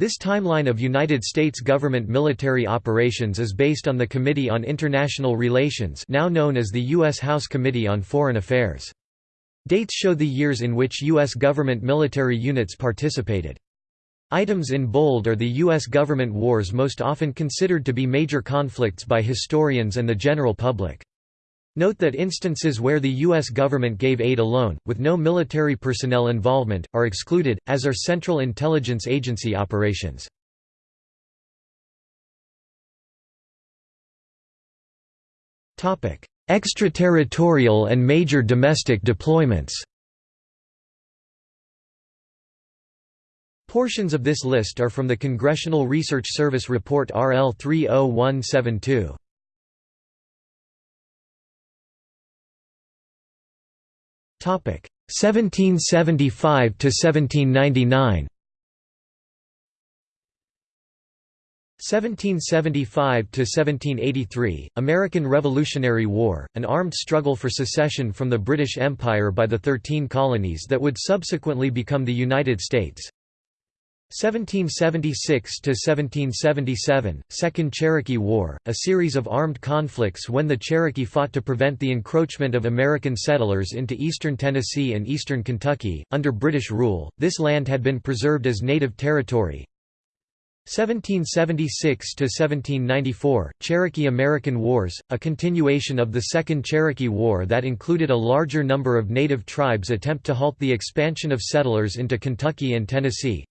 This timeline of United States government military operations is based on the Committee on International Relations now known as the U.S. House Committee on Foreign Affairs. Dates show the years in which U.S. government military units participated. Items in bold are the U.S. government wars most often considered to be major conflicts by historians and the general public. Note that instances where the U.S. government gave aid alone, with no military personnel involvement, are excluded, as are Central Intelligence Agency operations. Extraterritorial and major domestic deployments Portions of this list are from the Congressional Research Service Report RL 30172. 1775 to 1799 1775 to 1783, American Revolutionary War, an armed struggle for secession from the British Empire by the Thirteen Colonies that would subsequently become the United States 1776–1777, Second Cherokee War, a series of armed conflicts when the Cherokee fought to prevent the encroachment of American settlers into eastern Tennessee and eastern Kentucky. Under British rule, this land had been preserved as native territory, 1776–1794, Cherokee–American Wars, a continuation of the Second Cherokee War that included a larger number of native tribes attempt to halt the expansion of settlers into Kentucky and Tennessee.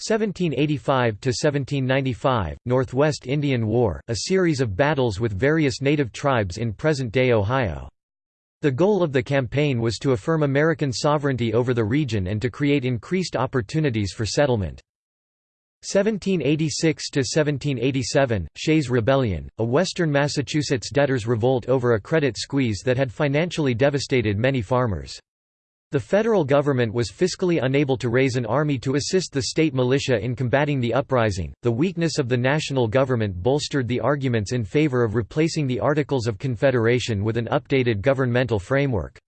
1785–1795, Northwest Indian War, a series of battles with various native tribes in present-day Ohio. The goal of the campaign was to affirm American sovereignty over the region and to create increased opportunities for settlement. 1786–1787, Shays Rebellion, a western Massachusetts debtors' revolt over a credit squeeze that had financially devastated many farmers. The federal government was fiscally unable to raise an army to assist the state militia in combating the uprising. The weakness of the national government bolstered the arguments in favor of replacing the Articles of Confederation with an updated governmental framework.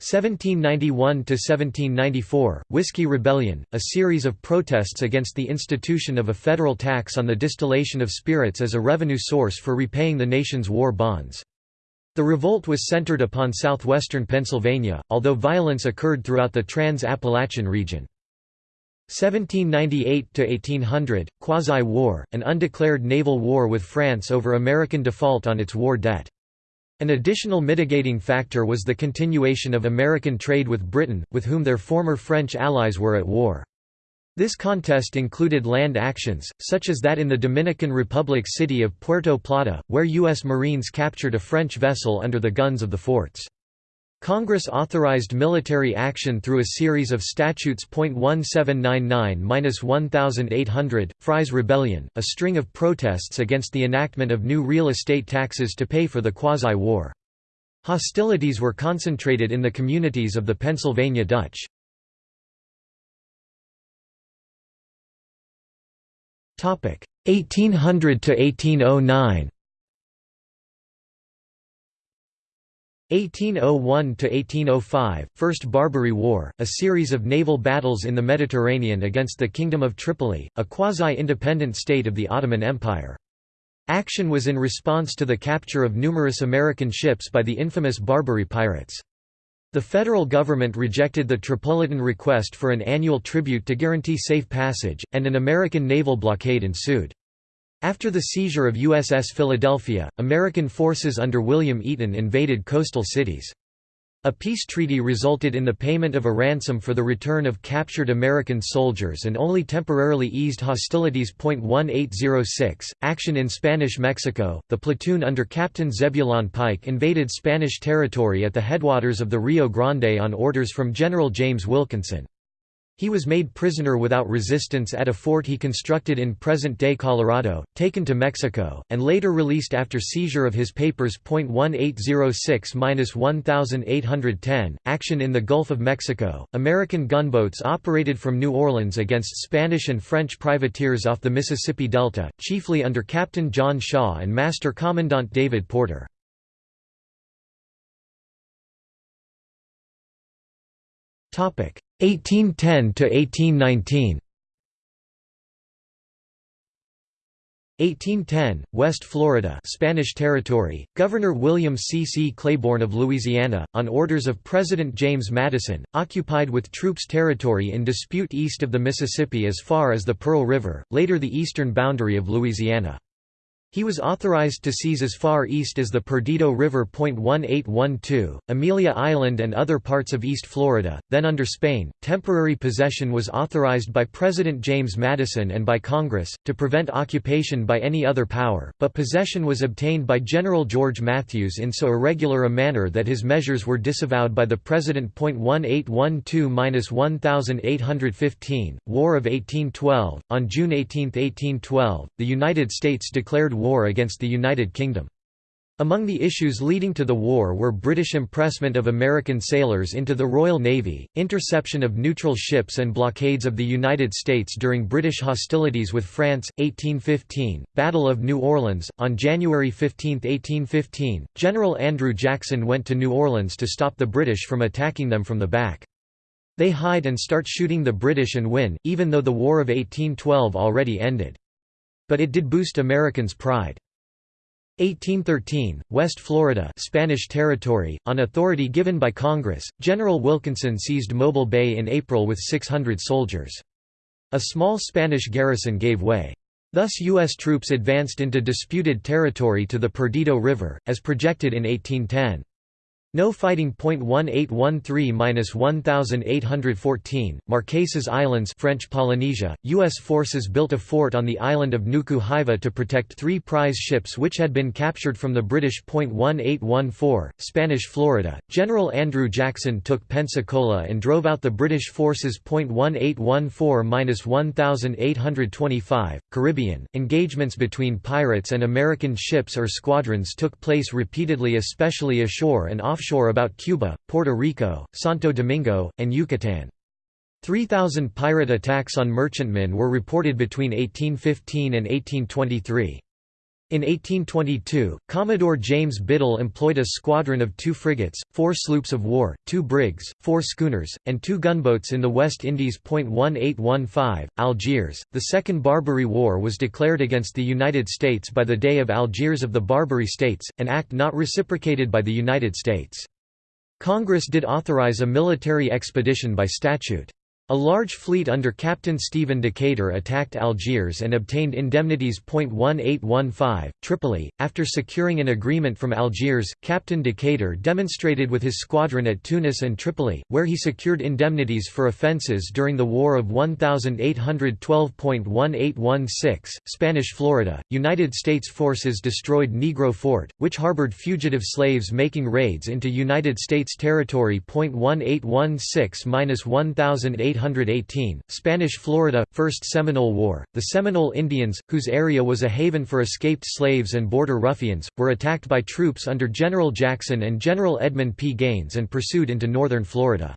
1791–1794, Whiskey Rebellion, a series of protests against the institution of a federal tax on the distillation of spirits as a revenue source for repaying the nation's war bonds. The revolt was centered upon southwestern Pennsylvania, although violence occurred throughout the Trans-Appalachian region. 1798–1800, Quasi-War, an undeclared naval war with France over American default on its war debt. An additional mitigating factor was the continuation of American trade with Britain, with whom their former French allies were at war. This contest included land actions, such as that in the Dominican Republic city of Puerto Plata, where U.S. Marines captured a French vessel under the guns of the forts. Congress authorized military action through a series of statutes. 1799–1800, Fry's Rebellion, a string of protests against the enactment of new real estate taxes to pay for the quasi-war. Hostilities were concentrated in the communities of the Pennsylvania Dutch. Topic 1800 to 1809. 1801–1805, First Barbary War, a series of naval battles in the Mediterranean against the Kingdom of Tripoli, a quasi-independent state of the Ottoman Empire. Action was in response to the capture of numerous American ships by the infamous Barbary pirates. The federal government rejected the Tripolitan request for an annual tribute to guarantee safe passage, and an American naval blockade ensued. After the seizure of USS Philadelphia, American forces under William Eaton invaded coastal cities. A peace treaty resulted in the payment of a ransom for the return of captured American soldiers and only temporarily eased hostilities. 1806, action in Spanish Mexico, the platoon under Captain Zebulon Pike invaded Spanish territory at the headwaters of the Rio Grande on orders from General James Wilkinson. He was made prisoner without resistance at a fort he constructed in present-day Colorado, taken to Mexico, and later released after seizure of his papers. 1806–1810, action in the Gulf of Mexico, American gunboats operated from New Orleans against Spanish and French privateers off the Mississippi Delta, chiefly under Captain John Shaw and Master Commandant David Porter. Topic 1810 to 1819 1810, West Florida Spanish territory, Governor William C. C. Claiborne of Louisiana, on orders of President James Madison, occupied with troops territory in dispute east of the Mississippi as far as the Pearl River, later the eastern boundary of Louisiana. He was authorized to seize as far east as the Perdido River. 1812, Amelia Island and other parts of East Florida, then under Spain. Temporary possession was authorized by President James Madison and by Congress, to prevent occupation by any other power, but possession was obtained by General George Matthews in so irregular a manner that his measures were disavowed by the President. 1812-1815, War of 1812. On June 18, 1812, the United States declared war war against the United Kingdom. Among the issues leading to the war were British impressment of American sailors into the Royal Navy, interception of neutral ships and blockades of the United States during British hostilities with France, 1815, Battle of New Orleans. On January 15, 1815, General Andrew Jackson went to New Orleans to stop the British from attacking them from the back. They hide and start shooting the British and win, even though the War of 1812 already ended. But it did boost Americans' pride. 1813, West Florida Spanish territory, on authority given by Congress, General Wilkinson seized Mobile Bay in April with 600 soldiers. A small Spanish garrison gave way. Thus U.S. troops advanced into disputed territory to the Perdido River, as projected in 1810. No fighting. 1813-1814, Marquesas Islands French Polynesia, U.S. forces built a fort on the island of Nuku Hiva to protect three prize ships which had been captured from the British. 1814, Spanish Florida, General Andrew Jackson took Pensacola and drove out the British forces. 1814-1825, Caribbean, engagements between pirates and American ships or squadrons took place repeatedly especially ashore and offshore offshore about Cuba, Puerto Rico, Santo Domingo, and Yucatan. 3,000 pirate attacks on merchantmen were reported between 1815 and 1823. In 1822, Commodore James Biddle employed a squadron of two frigates, four sloops of war, two brigs, four schooners, and two gunboats in the West Indies. 1815, Algiers. The Second Barbary War was declared against the United States by the Dey of Algiers of the Barbary States, an act not reciprocated by the United States. Congress did authorize a military expedition by statute. A large fleet under Captain Stephen Decatur attacked Algiers and obtained indemnities. 1815, Tripoli. After securing an agreement from Algiers, Captain Decatur demonstrated with his squadron at Tunis and Tripoli, where he secured indemnities for offences during the War of 1812.1816. Spanish Florida. United States forces destroyed Negro Fort, which harbored fugitive slaves making raids into United States territory. 1816 1818 1818, Spanish Florida, First Seminole War. The Seminole Indians, whose area was a haven for escaped slaves and border ruffians, were attacked by troops under General Jackson and General Edmund P. Gaines and pursued into northern Florida.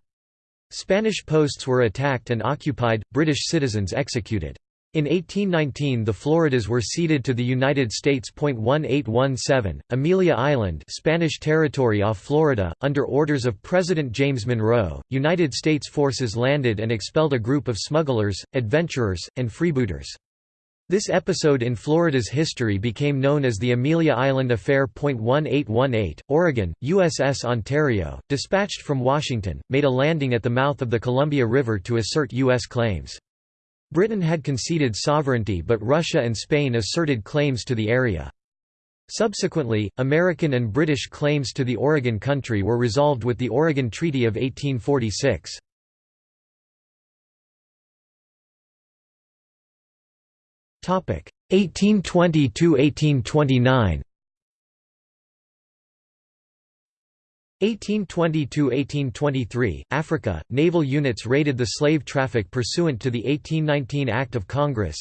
Spanish posts were attacked and occupied, British citizens executed. In 1819 the Floridas were ceded to the United States. 1817, Amelia Island Spanish territory off Florida, under orders of President James Monroe, United States forces landed and expelled a group of smugglers, adventurers, and freebooters. This episode in Florida's history became known as the Amelia Island Affair. 1818, Oregon, USS Ontario, dispatched from Washington, made a landing at the mouth of the Columbia River to assert U.S. claims. Britain had conceded sovereignty but Russia and Spain asserted claims to the area. Subsequently, American and British claims to the Oregon Country were resolved with the Oregon Treaty of 1846. Topic 1820 to 1829. 1820–1823, Africa, naval units raided the slave traffic pursuant to the 1819 Act of Congress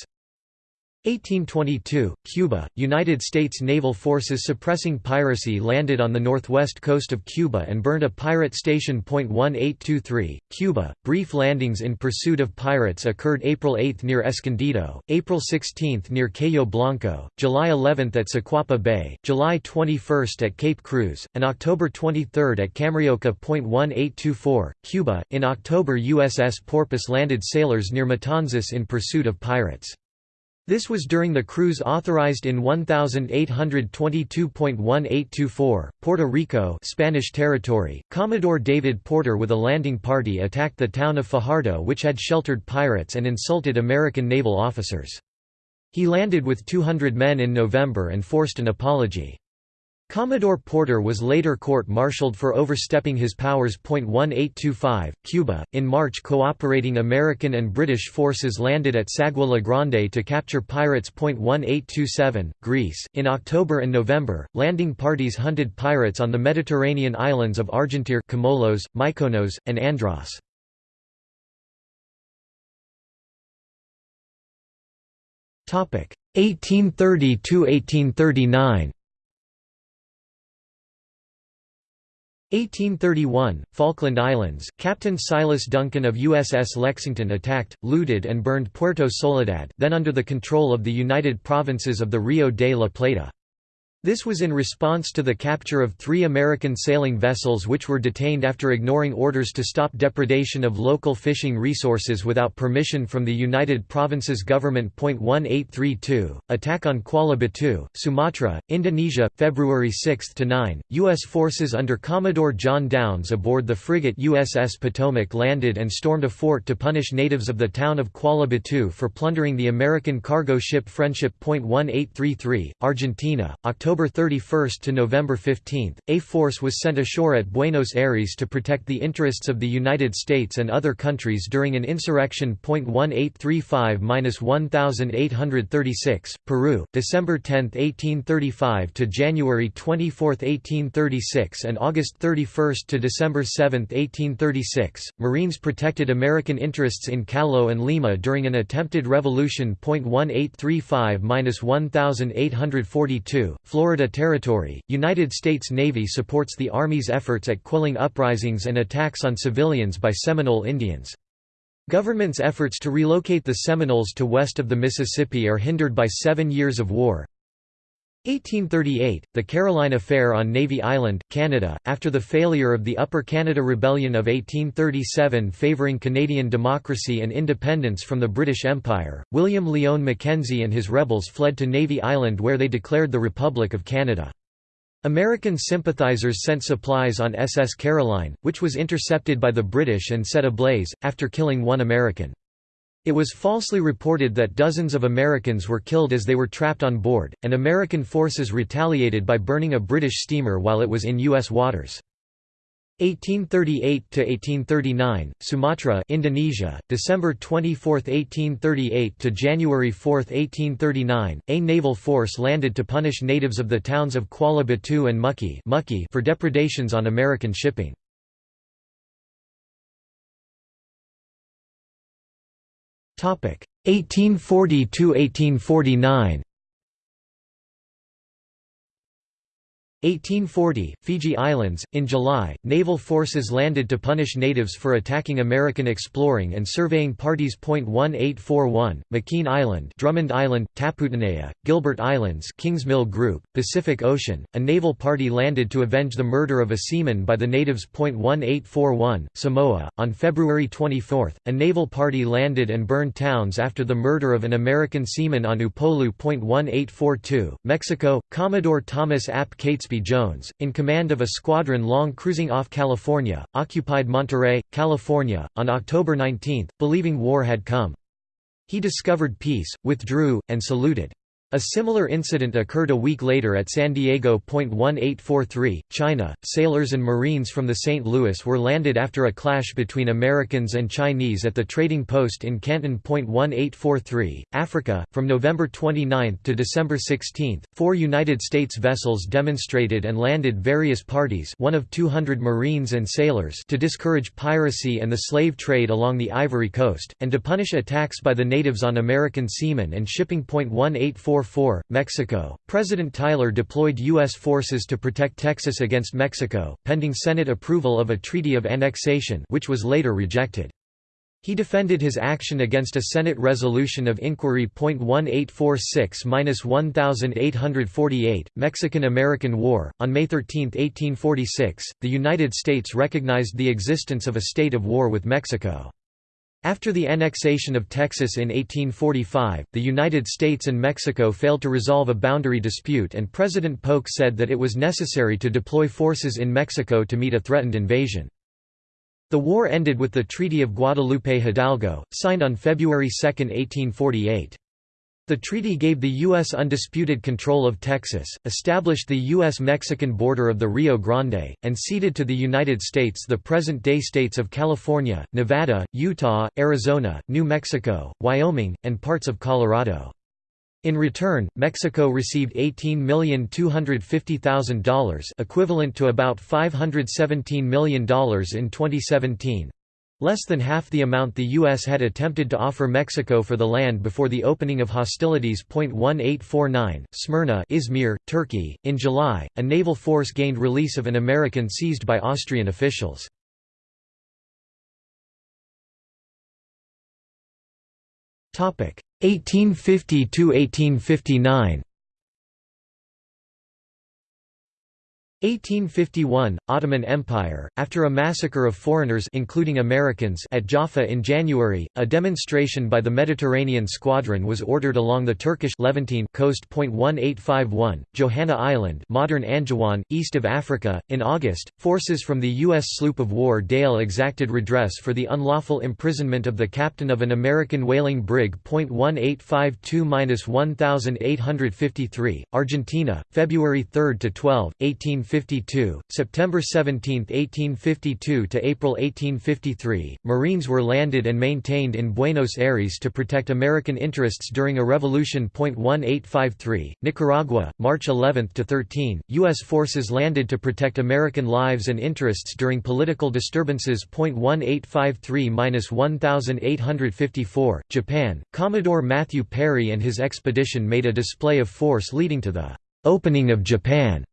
1822, Cuba, United States naval forces suppressing piracy landed on the northwest coast of Cuba and burned a pirate station. 1823, Cuba, brief landings in pursuit of pirates occurred April 8 near Escondido, April 16 near Cayo Blanco, July 11 at Siquapa Bay, July 21 at Cape Cruz, and October 23 at Camarioca. 1824, Cuba, in October USS Porpoise landed sailors near Matanzas in pursuit of pirates. This was during the cruise authorized in 1822.1824, Puerto Rico Spanish territory. Commodore David Porter with a landing party attacked the town of Fajardo which had sheltered pirates and insulted American naval officers. He landed with 200 men in November and forced an apology. Commodore Porter was later court-martialed for overstepping his powers. 1825, Cuba. In March, cooperating American and British forces landed at Sagua La Grande to capture pirates. 1827, Greece. In October and November, landing parties hunted pirates on the Mediterranean islands of Argentire, Comolos, Mykonos, and Andros. Topic 1830 to 1839. 1831, Falkland Islands, Captain Silas Duncan of USS Lexington attacked, looted and burned Puerto Soledad then under the control of the United Provinces of the Rio de la Plata. This was in response to the capture of three American sailing vessels which were detained after ignoring orders to stop depredation of local fishing resources without permission from the United Provinces government. 1832, attack on Kuala Batu, Sumatra, Indonesia, February 6–9, U.S. forces under Commodore John Downes aboard the frigate USS Potomac landed and stormed a fort to punish natives of the town of Kuala Batu for plundering the American cargo ship Friendship. 1833, Argentina, October October 31 to November 15, a force was sent ashore at Buenos Aires to protect the interests of the United States and other countries during an insurrection. 1835-1836, Peru, December 10, 1835 to January 24, 1836 and August 31 to December 7, 1836. Marines protected American interests in Callao and Lima during an attempted revolution. 1835-1842, Florida Territory, United States Navy supports the Army's efforts at quelling uprisings and attacks on civilians by Seminole Indians. Government's efforts to relocate the Seminoles to west of the Mississippi are hindered by seven years of war. 1838, the Caroline Affair on Navy Island, Canada, after the failure of the Upper Canada Rebellion of 1837 favouring Canadian democracy and independence from the British Empire, William Lyon Mackenzie and his rebels fled to Navy Island where they declared the Republic of Canada. American sympathizers sent supplies on SS Caroline, which was intercepted by the British and set ablaze, after killing one American. It was falsely reported that dozens of Americans were killed as they were trapped on board, and American forces retaliated by burning a British steamer while it was in U.S. waters. 1838 to 1839 Sumatra Indonesia, December 24, 1838 to January 4, 1839, a naval force landed to punish natives of the towns of Kuala Batu and Muckie for depredations on American shipping. 1840 to 1849 1840, Fiji Islands. In July, naval forces landed to punish natives for attacking American exploring and surveying parties. 1841, McKean Island, Drummond Island, Taputanea, Gilbert Islands, Kingsmill Group, Pacific Ocean. A naval party landed to avenge the murder of a seaman by the natives. 1841, Samoa. On February 24, a naval party landed and burned towns after the murder of an American seaman on Upolu. 1842, Mexico. Commodore Thomas Ap Cates Catesby Jones, in command of a squadron long cruising off California, occupied Monterey, California, on October 19, believing war had come. He discovered peace, withdrew, and saluted. A similar incident occurred a week later at San Diego. 1843, China. Sailors and Marines from the St. Louis were landed after a clash between Americans and Chinese at the trading post in Canton. 1843, Africa. From November 29 to December 16, four United States vessels demonstrated and landed various parties, one of 200 Marines and sailors, to discourage piracy and the slave trade along the Ivory Coast, and to punish attacks by the natives on American seamen and shipping. 1844 4, Mexico, President Tyler deployed U.S. forces to protect Texas against Mexico, pending Senate approval of a treaty of annexation which was later rejected. He defended his action against a Senate resolution of inquiry. 1846-1848, Mexican-American War. On May 13, 1846, the United States recognized the existence of a state of war with Mexico. After the annexation of Texas in 1845, the United States and Mexico failed to resolve a boundary dispute and President Polk said that it was necessary to deploy forces in Mexico to meet a threatened invasion. The war ended with the Treaty of Guadalupe Hidalgo, signed on February 2, 1848. The treaty gave the U.S. undisputed control of Texas, established the U.S.-Mexican border of the Rio Grande, and ceded to the United States the present-day states of California, Nevada, Utah, Arizona, New Mexico, Wyoming, and parts of Colorado. In return, Mexico received $18,250,000 equivalent to about $517 million in 2017, Less than half the amount the U.S. had attempted to offer Mexico for the land before the opening of hostilities. 1849, Smyrna Izmir, Turkey. In July, a naval force gained release of an American seized by Austrian officials. Topic 1850 to 1859. 1851 – Ottoman Empire, after a massacre of foreigners including Americans at Jaffa in January, a demonstration by the Mediterranean Squadron was ordered along the Turkish Levantine coast. 1851, Johanna Island modern Anjouan, east of Africa. In August, forces from the U.S. sloop of war Dale exacted redress for the unlawful imprisonment of the captain of an American whaling brig. 1852–1853, Argentina, February 3 to 12 18 1852, September 17, 1852 to April 1853, Marines were landed and maintained in Buenos Aires to protect American interests during a revolution. 1853, Nicaragua, March 11 to 13, U.S. forces landed to protect American lives and interests during political disturbances. 1853-1854, Japan, Commodore Matthew Perry and his expedition made a display of force leading to the opening of Japan.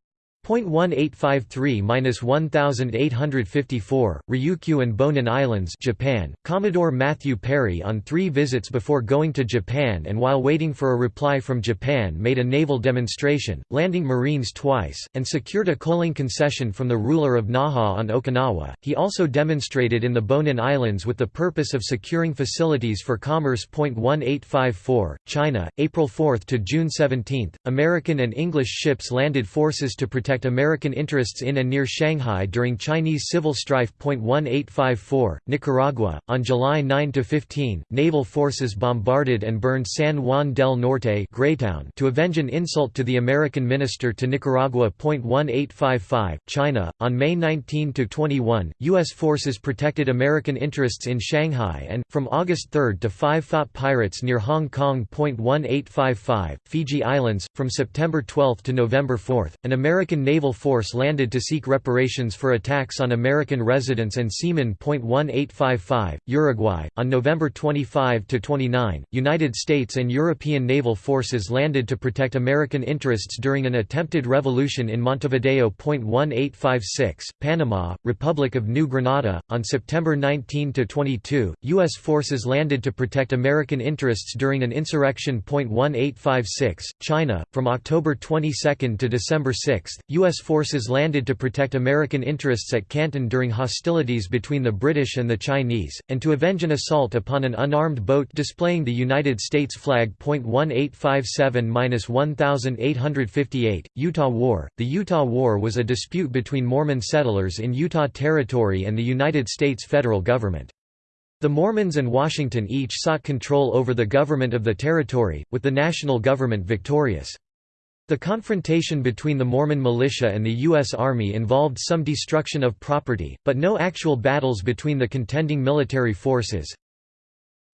1853–1854, Ryukyu and Bonin Islands Japan, Commodore Matthew Perry on three visits before going to Japan and while waiting for a reply from Japan made a naval demonstration, landing Marines twice, and secured a coaling concession from the ruler of Naha on Okinawa. He also demonstrated in the Bonin Islands with the purpose of securing facilities for commerce. 1854, China, April 4 to June 17, American and English ships landed forces to protect American interests in and near Shanghai during Chinese civil strife. 1854, Nicaragua, on July 9–15, naval forces bombarded and burned San Juan del Norte Greytown to avenge an insult to the American minister to Nicaragua. 1855, China, on May 19–21, U.S. forces protected American interests in Shanghai and, from August 3 to 5 fought pirates near Hong Kong. 1855, Fiji Islands, from September 12 to November 4, an American naval force landed to seek reparations for attacks on American residents and seamen. 1855, Uruguay, on November 25 to 29, United States and European naval forces landed to protect American interests during an attempted revolution in Montevideo. 1856, Panama, Republic of New Granada, on September 19 to 22, U.S. forces landed to protect American interests during an insurrection. 1856, China, from October 22 to December 6, U.S. forces landed to protect American interests at Canton during hostilities between the British and the Chinese, and to avenge an assault upon an unarmed boat displaying the United States flag. 1857–1858, Utah War The Utah War was a dispute between Mormon settlers in Utah Territory and the United States federal government. The Mormons and Washington each sought control over the government of the territory, with the national government victorious. The confrontation between the Mormon militia and the U.S. Army involved some destruction of property, but no actual battles between the contending military forces.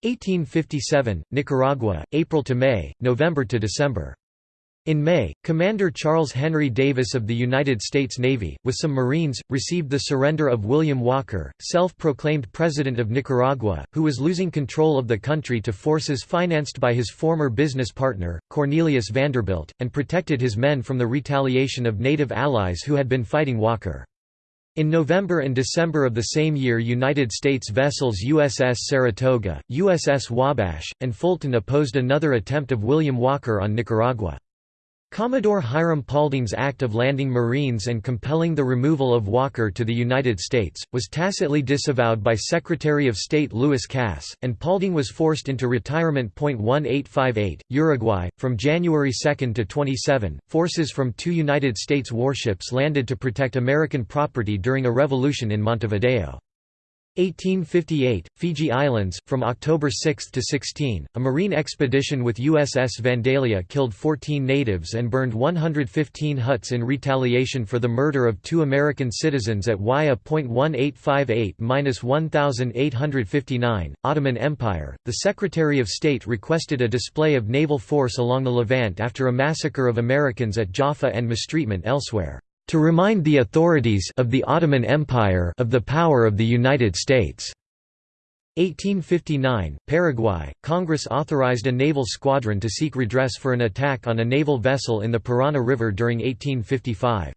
1857, Nicaragua, April to May, November to December. In May, Commander Charles Henry Davis of the United States Navy, with some Marines, received the surrender of William Walker, self-proclaimed President of Nicaragua, who was losing control of the country to forces financed by his former business partner, Cornelius Vanderbilt, and protected his men from the retaliation of native allies who had been fighting Walker. In November and December of the same year United States vessels USS Saratoga, USS Wabash, and Fulton opposed another attempt of William Walker on Nicaragua. Commodore Hiram Paulding's act of landing Marines and compelling the removal of Walker to the United States, was tacitly disavowed by Secretary of State Lewis Cass, and Paulding was forced into retirement. 1858, Uruguay. From January 2 to 27, forces from two United States warships landed to protect American property during a revolution in Montevideo. 1858, Fiji Islands, from October 6 to 16, a marine expedition with USS Vandalia killed 14 natives and burned 115 huts in retaliation for the murder of two American citizens at Waya.1858-1859. Ottoman Empire, the Secretary of State requested a display of naval force along the Levant after a massacre of Americans at Jaffa and mistreatment elsewhere to remind the authorities of the Ottoman Empire of the power of the United States. 1859, Paraguay, Congress authorized a naval squadron to seek redress for an attack on a naval vessel in the Parana River during 1855.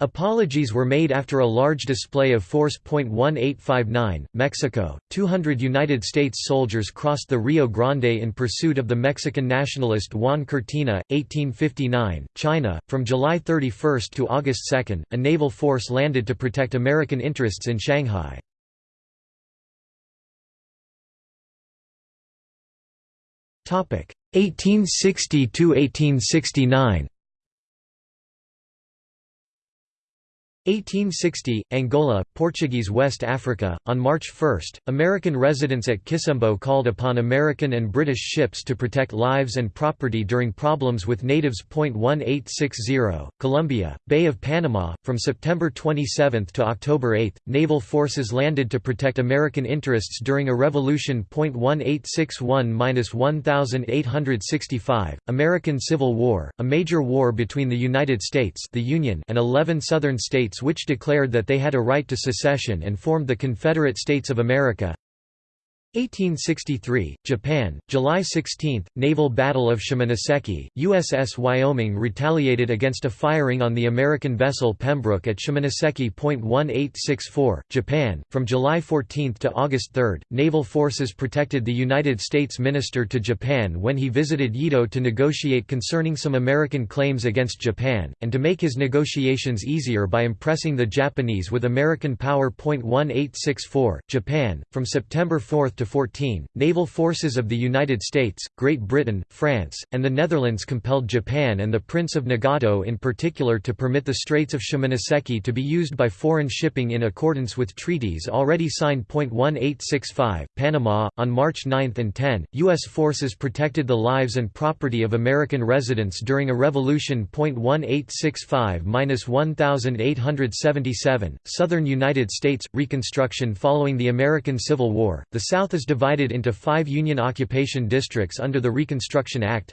Apologies were made after a large display of force. 1859, Mexico, 200 United States soldiers crossed the Rio Grande in pursuit of the Mexican nationalist Juan Cortina. 1859, China, from July 31 to August 2, a naval force landed to protect American interests in Shanghai. Topic 1860 to 1869. 1860, Angola, Portuguese West Africa. On March 1, American residents at Kisembo called upon American and British ships to protect lives and property during problems with natives. 1860, Colombia, Bay of Panama. From September 27 to October 8, naval forces landed to protect American interests during a revolution. 1861 1865, American Civil War, a major war between the United States, the Union, and 11 southern states which declared that they had a right to secession and formed the Confederate States of America. 1863, Japan, July 16, Naval Battle of Shimonoseki, USS Wyoming retaliated against a firing on the American vessel Pembroke at Shimonoseki. 1864, Japan, from July 14 to August 3, naval forces protected the United States minister to Japan when he visited Yedo to negotiate concerning some American claims against Japan, and to make his negotiations easier by impressing the Japanese with American power. 1864, Japan, from September 4 to 14, naval forces of the United States, Great Britain, France, and the Netherlands compelled Japan and the Prince of Nagato in particular to permit the Straits of Shimonoseki to be used by foreign shipping in accordance with treaties already signed. 1865, Panama. On March 9 and 10, U.S. forces protected the lives and property of American residents during a revolution. 1865 1877, Southern United States Reconstruction following the American Civil War. The South is divided into five Union occupation districts under the Reconstruction Act.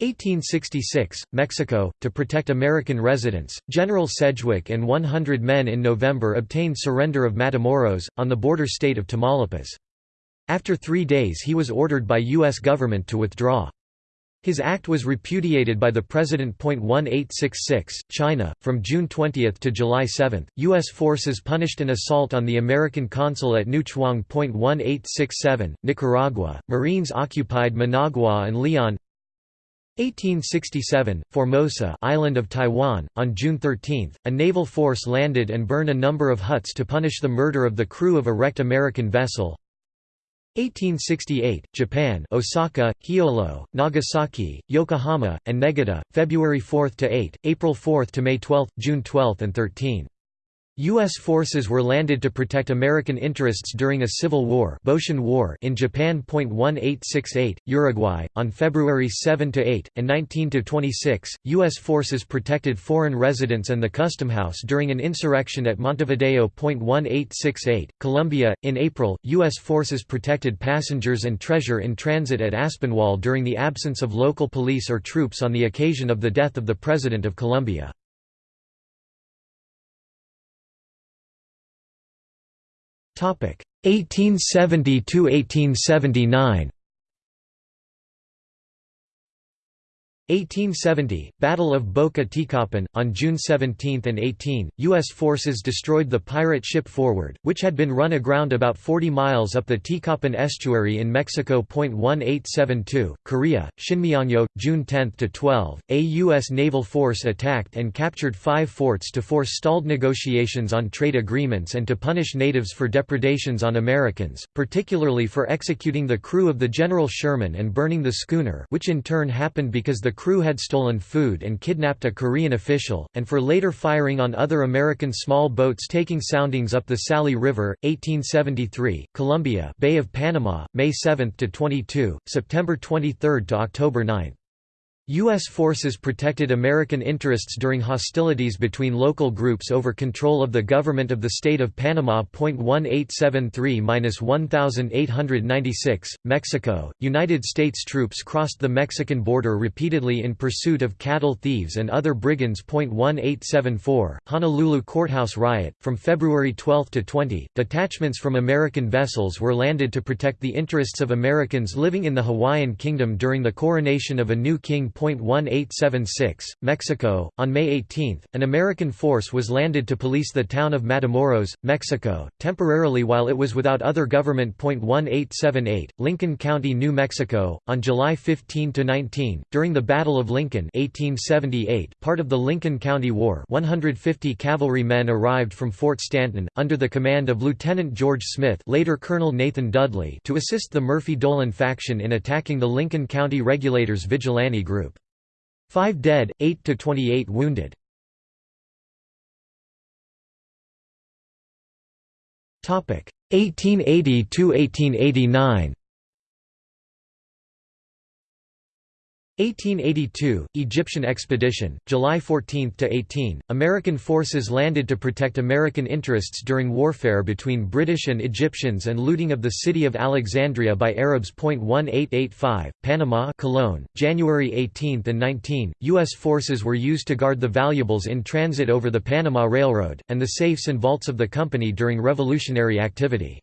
1866, Mexico, to protect American residents, General Sedgwick and 100 men in November obtained surrender of Matamoros, on the border state of Tamaulipas. After three days he was ordered by U.S. government to withdraw. His act was repudiated by the President. 1866, China. From June 20 to July 7, U.S. forces punished an assault on the American consul at New Chwang. 1867, Nicaragua. Marines occupied Managua and Leon. 1867, Formosa island of Taiwan, on June 13, a naval force landed and burned a number of huts to punish the murder of the crew of a wrecked American vessel. 1868, Japan Osaka, Hiogo, Nagasaki, Yokohama, and Negata, February 4–8, April 4–May 12, June 12 and 13. U.S. forces were landed to protect American interests during a civil war, war in Japan. 1868, Uruguay, on February 7–8, and 19–26, U.S. forces protected foreign residents and the Custom House during an insurrection at Montevideo. 1868, Colombia, in April, U.S. forces protected passengers and treasure in transit at Aspinwall during the absence of local police or troops on the occasion of the death of the President of Colombia. 1870 to 1879 1870 – Battle of Boca Teacapan, on June 17 and 18, U.S. forces destroyed the pirate ship Forward, which had been run aground about 40 miles up the Teacapan estuary in Mexico. 1872, Korea, Shinmiyangyo, June 10–12, a U.S. naval force attacked and captured five forts to force stalled negotiations on trade agreements and to punish natives for depredations on Americans, particularly for executing the crew of the General Sherman and burning the schooner which in turn happened because the crew had stolen food and kidnapped a Korean official, and for later firing on other American small boats taking soundings up the Salee River, 1873, Colombia Bay of Panama, May 7–22, September 23 to October 9. U.S. forces protected American interests during hostilities between local groups over control of the government of the state of Panama. 1873–1896, Mexico. United States troops crossed the Mexican border repeatedly in pursuit of cattle thieves and other brigands. 1874, Honolulu courthouse riot. From February 12 to 20, detachments from American vessels were landed to protect the interests of Americans living in the Hawaiian Kingdom during the coronation of a new king. 1876, Mexico. On May 18, an American force was landed to police the town of Matamoros, Mexico, temporarily while it was without other government. 1878, Lincoln County, New Mexico. On July 15 to 19, during the Battle of Lincoln, 1878, part of the Lincoln County War, 150 cavalry men arrived from Fort Stanton under the command of Lieutenant George Smith, later Colonel Nathan Dudley, to assist the Murphy-Dolan faction in attacking the Lincoln County Regulators vigilante group. 5 dead, 8 to 28 wounded. Topic 1880 to 1889. 1882, Egyptian expedition, July 14 to 18 American forces landed to protect American interests during warfare between British and Egyptians and looting of the city of Alexandria by Arabs. 1885, Panama Colón, January 18 and 19, U.S. forces were used to guard the valuables in transit over the Panama Railroad, and the safes and vaults of the company during revolutionary activity.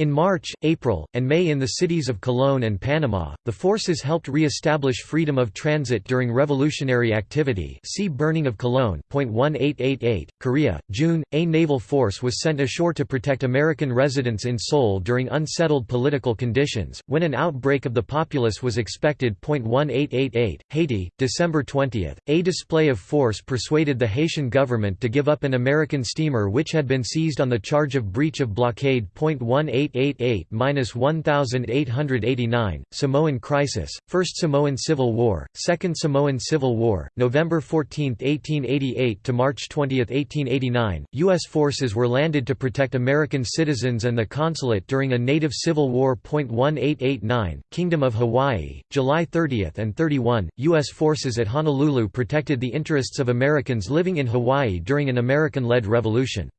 In March, April, and May in the cities of Colón and Panama, the forces helped re-establish freedom of transit during revolutionary activity see Burning of Colón 1888, Korea, June, a naval force was sent ashore to protect American residents in Seoul during unsettled political conditions, when an outbreak of the populace was expected. 1888, Haiti, December 20, a display of force persuaded the Haitian government to give up an American steamer which had been seized on the charge of breach of blockade. 1888 1888–1889, Samoan Crisis, First Samoan Civil War, Second Samoan Civil War, November 14, 1888 to March 20, 1889, U.S. forces were landed to protect American citizens and the consulate during a native civil war. 1889, Kingdom of Hawaii, July 30 and 31, U.S. forces at Honolulu protected the interests of Americans living in Hawaii during an American-led revolution.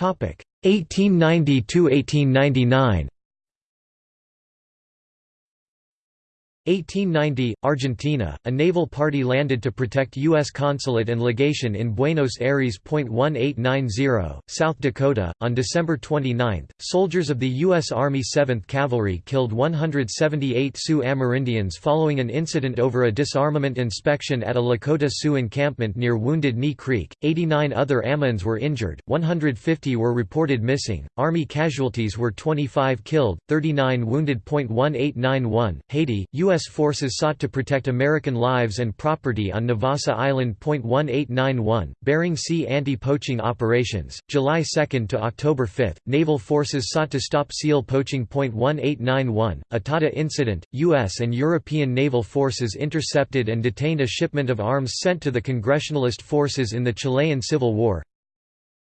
1890–1899 1890, Argentina, a naval party landed to protect U.S. consulate and legation in Buenos Aires. 1890, South Dakota. On December 29, soldiers of the U.S. Army 7th Cavalry killed 178 Sioux Amerindians following an incident over a disarmament inspection at a Lakota Sioux encampment near Wounded Knee Creek. 89 other Amans were injured, 150 were reported missing. Army casualties were 25 killed, 39 wounded. 1891, Haiti, U.S. U.S. forces sought to protect American lives and property on Navassa Island. 1891, Bering Sea anti-poaching operations, July 2 to October 5, naval forces sought to stop seal poaching. 1891, Itata incident, U.S. and European naval forces intercepted and detained a shipment of arms sent to the Congressionalist forces in the Chilean Civil War.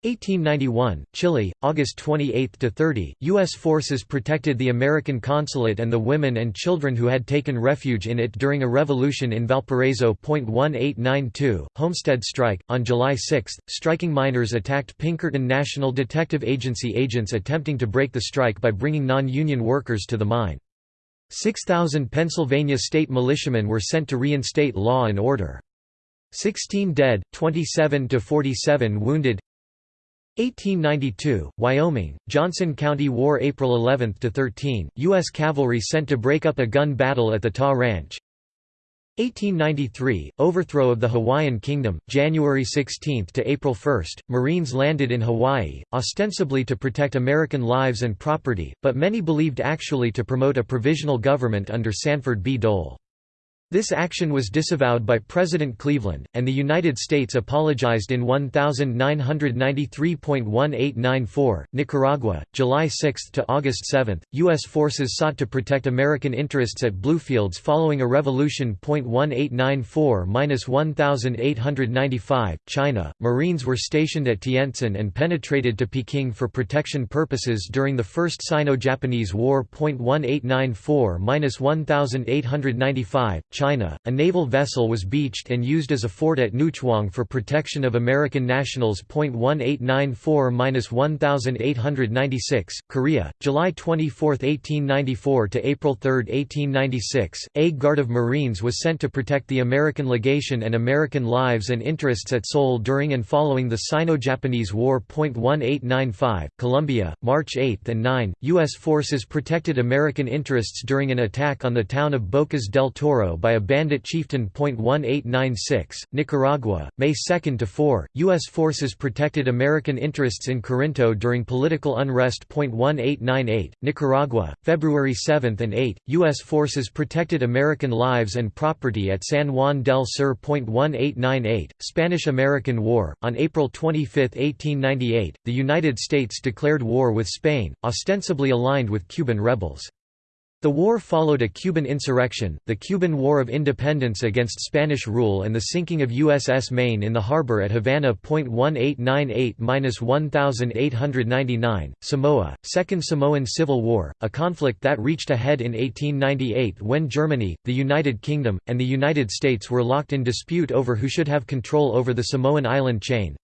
1891, Chile, August 28 to 30. U.S. forces protected the American consulate and the women and children who had taken refuge in it during a revolution in Valparaiso. 1892, Homestead strike. On July 6, striking miners attacked Pinkerton National Detective Agency agents attempting to break the strike by bringing non-union workers to the mine. 6,000 Pennsylvania state militiamen were sent to reinstate law and order. 16 dead, 27 to 47 wounded 1892, Wyoming, Johnson County War April 11–13, U.S. cavalry sent to break up a gun battle at the TA Ranch 1893, overthrow of the Hawaiian Kingdom, January 16 to April 1. Marines landed in Hawaii, ostensibly to protect American lives and property, but many believed actually to promote a provisional government under Sanford B. Dole. This action was disavowed by President Cleveland, and the United States apologized in 1993.1894. Nicaragua, July 6 to August 7. U.S. forces sought to protect American interests at Bluefields following a revolution. 1894-1895, China. Marines were stationed at Tientsin and penetrated to Peking for protection purposes during the First Sino-Japanese War. 1894-1895, China, a naval vessel was beached and used as a fort at Newchwang for protection of American nationals. 1894-1896, Korea, July 24, 1894 to April 3, 1896. A guard of Marines was sent to protect the American legation and American lives and interests at Seoul during and following the Sino-Japanese War. 1895, Colombia, March 8 and 9, U.S. forces protected American interests during an attack on the town of Bocas del Toro by a bandit chieftain. 1896, Nicaragua, May 2 to 4. U.S. forces protected American interests in Corinto during political unrest. 1898, Nicaragua, February 7 and 8, U.S. forces protected American lives and property at San Juan del Sur. 1898, Spanish–American War, on April 25, 1898, the United States declared war with Spain, ostensibly aligned with Cuban rebels. The war followed a Cuban insurrection, the Cuban War of Independence against Spanish rule and the sinking of USS Maine in the harbor at Havana. 1898–1899, Samoa, Second Samoan Civil War, a conflict that reached a head in 1898 when Germany, the United Kingdom, and the United States were locked in dispute over who should have control over the Samoan island chain.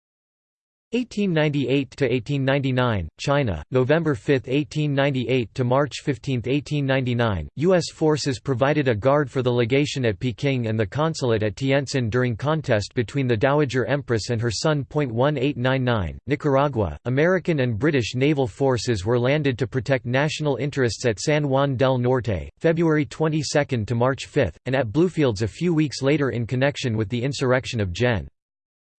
1898 to 1899 China November 5 1898 to March 15 1899 US forces provided a guard for the legation at Peking and the consulate at Tientsin during contest between the Dowager Empress and her son. 1899 Nicaragua American and British naval forces were landed to protect national interests at San Juan del Norte February 22 to March 5 and at Bluefields a few weeks later in connection with the insurrection of Gen.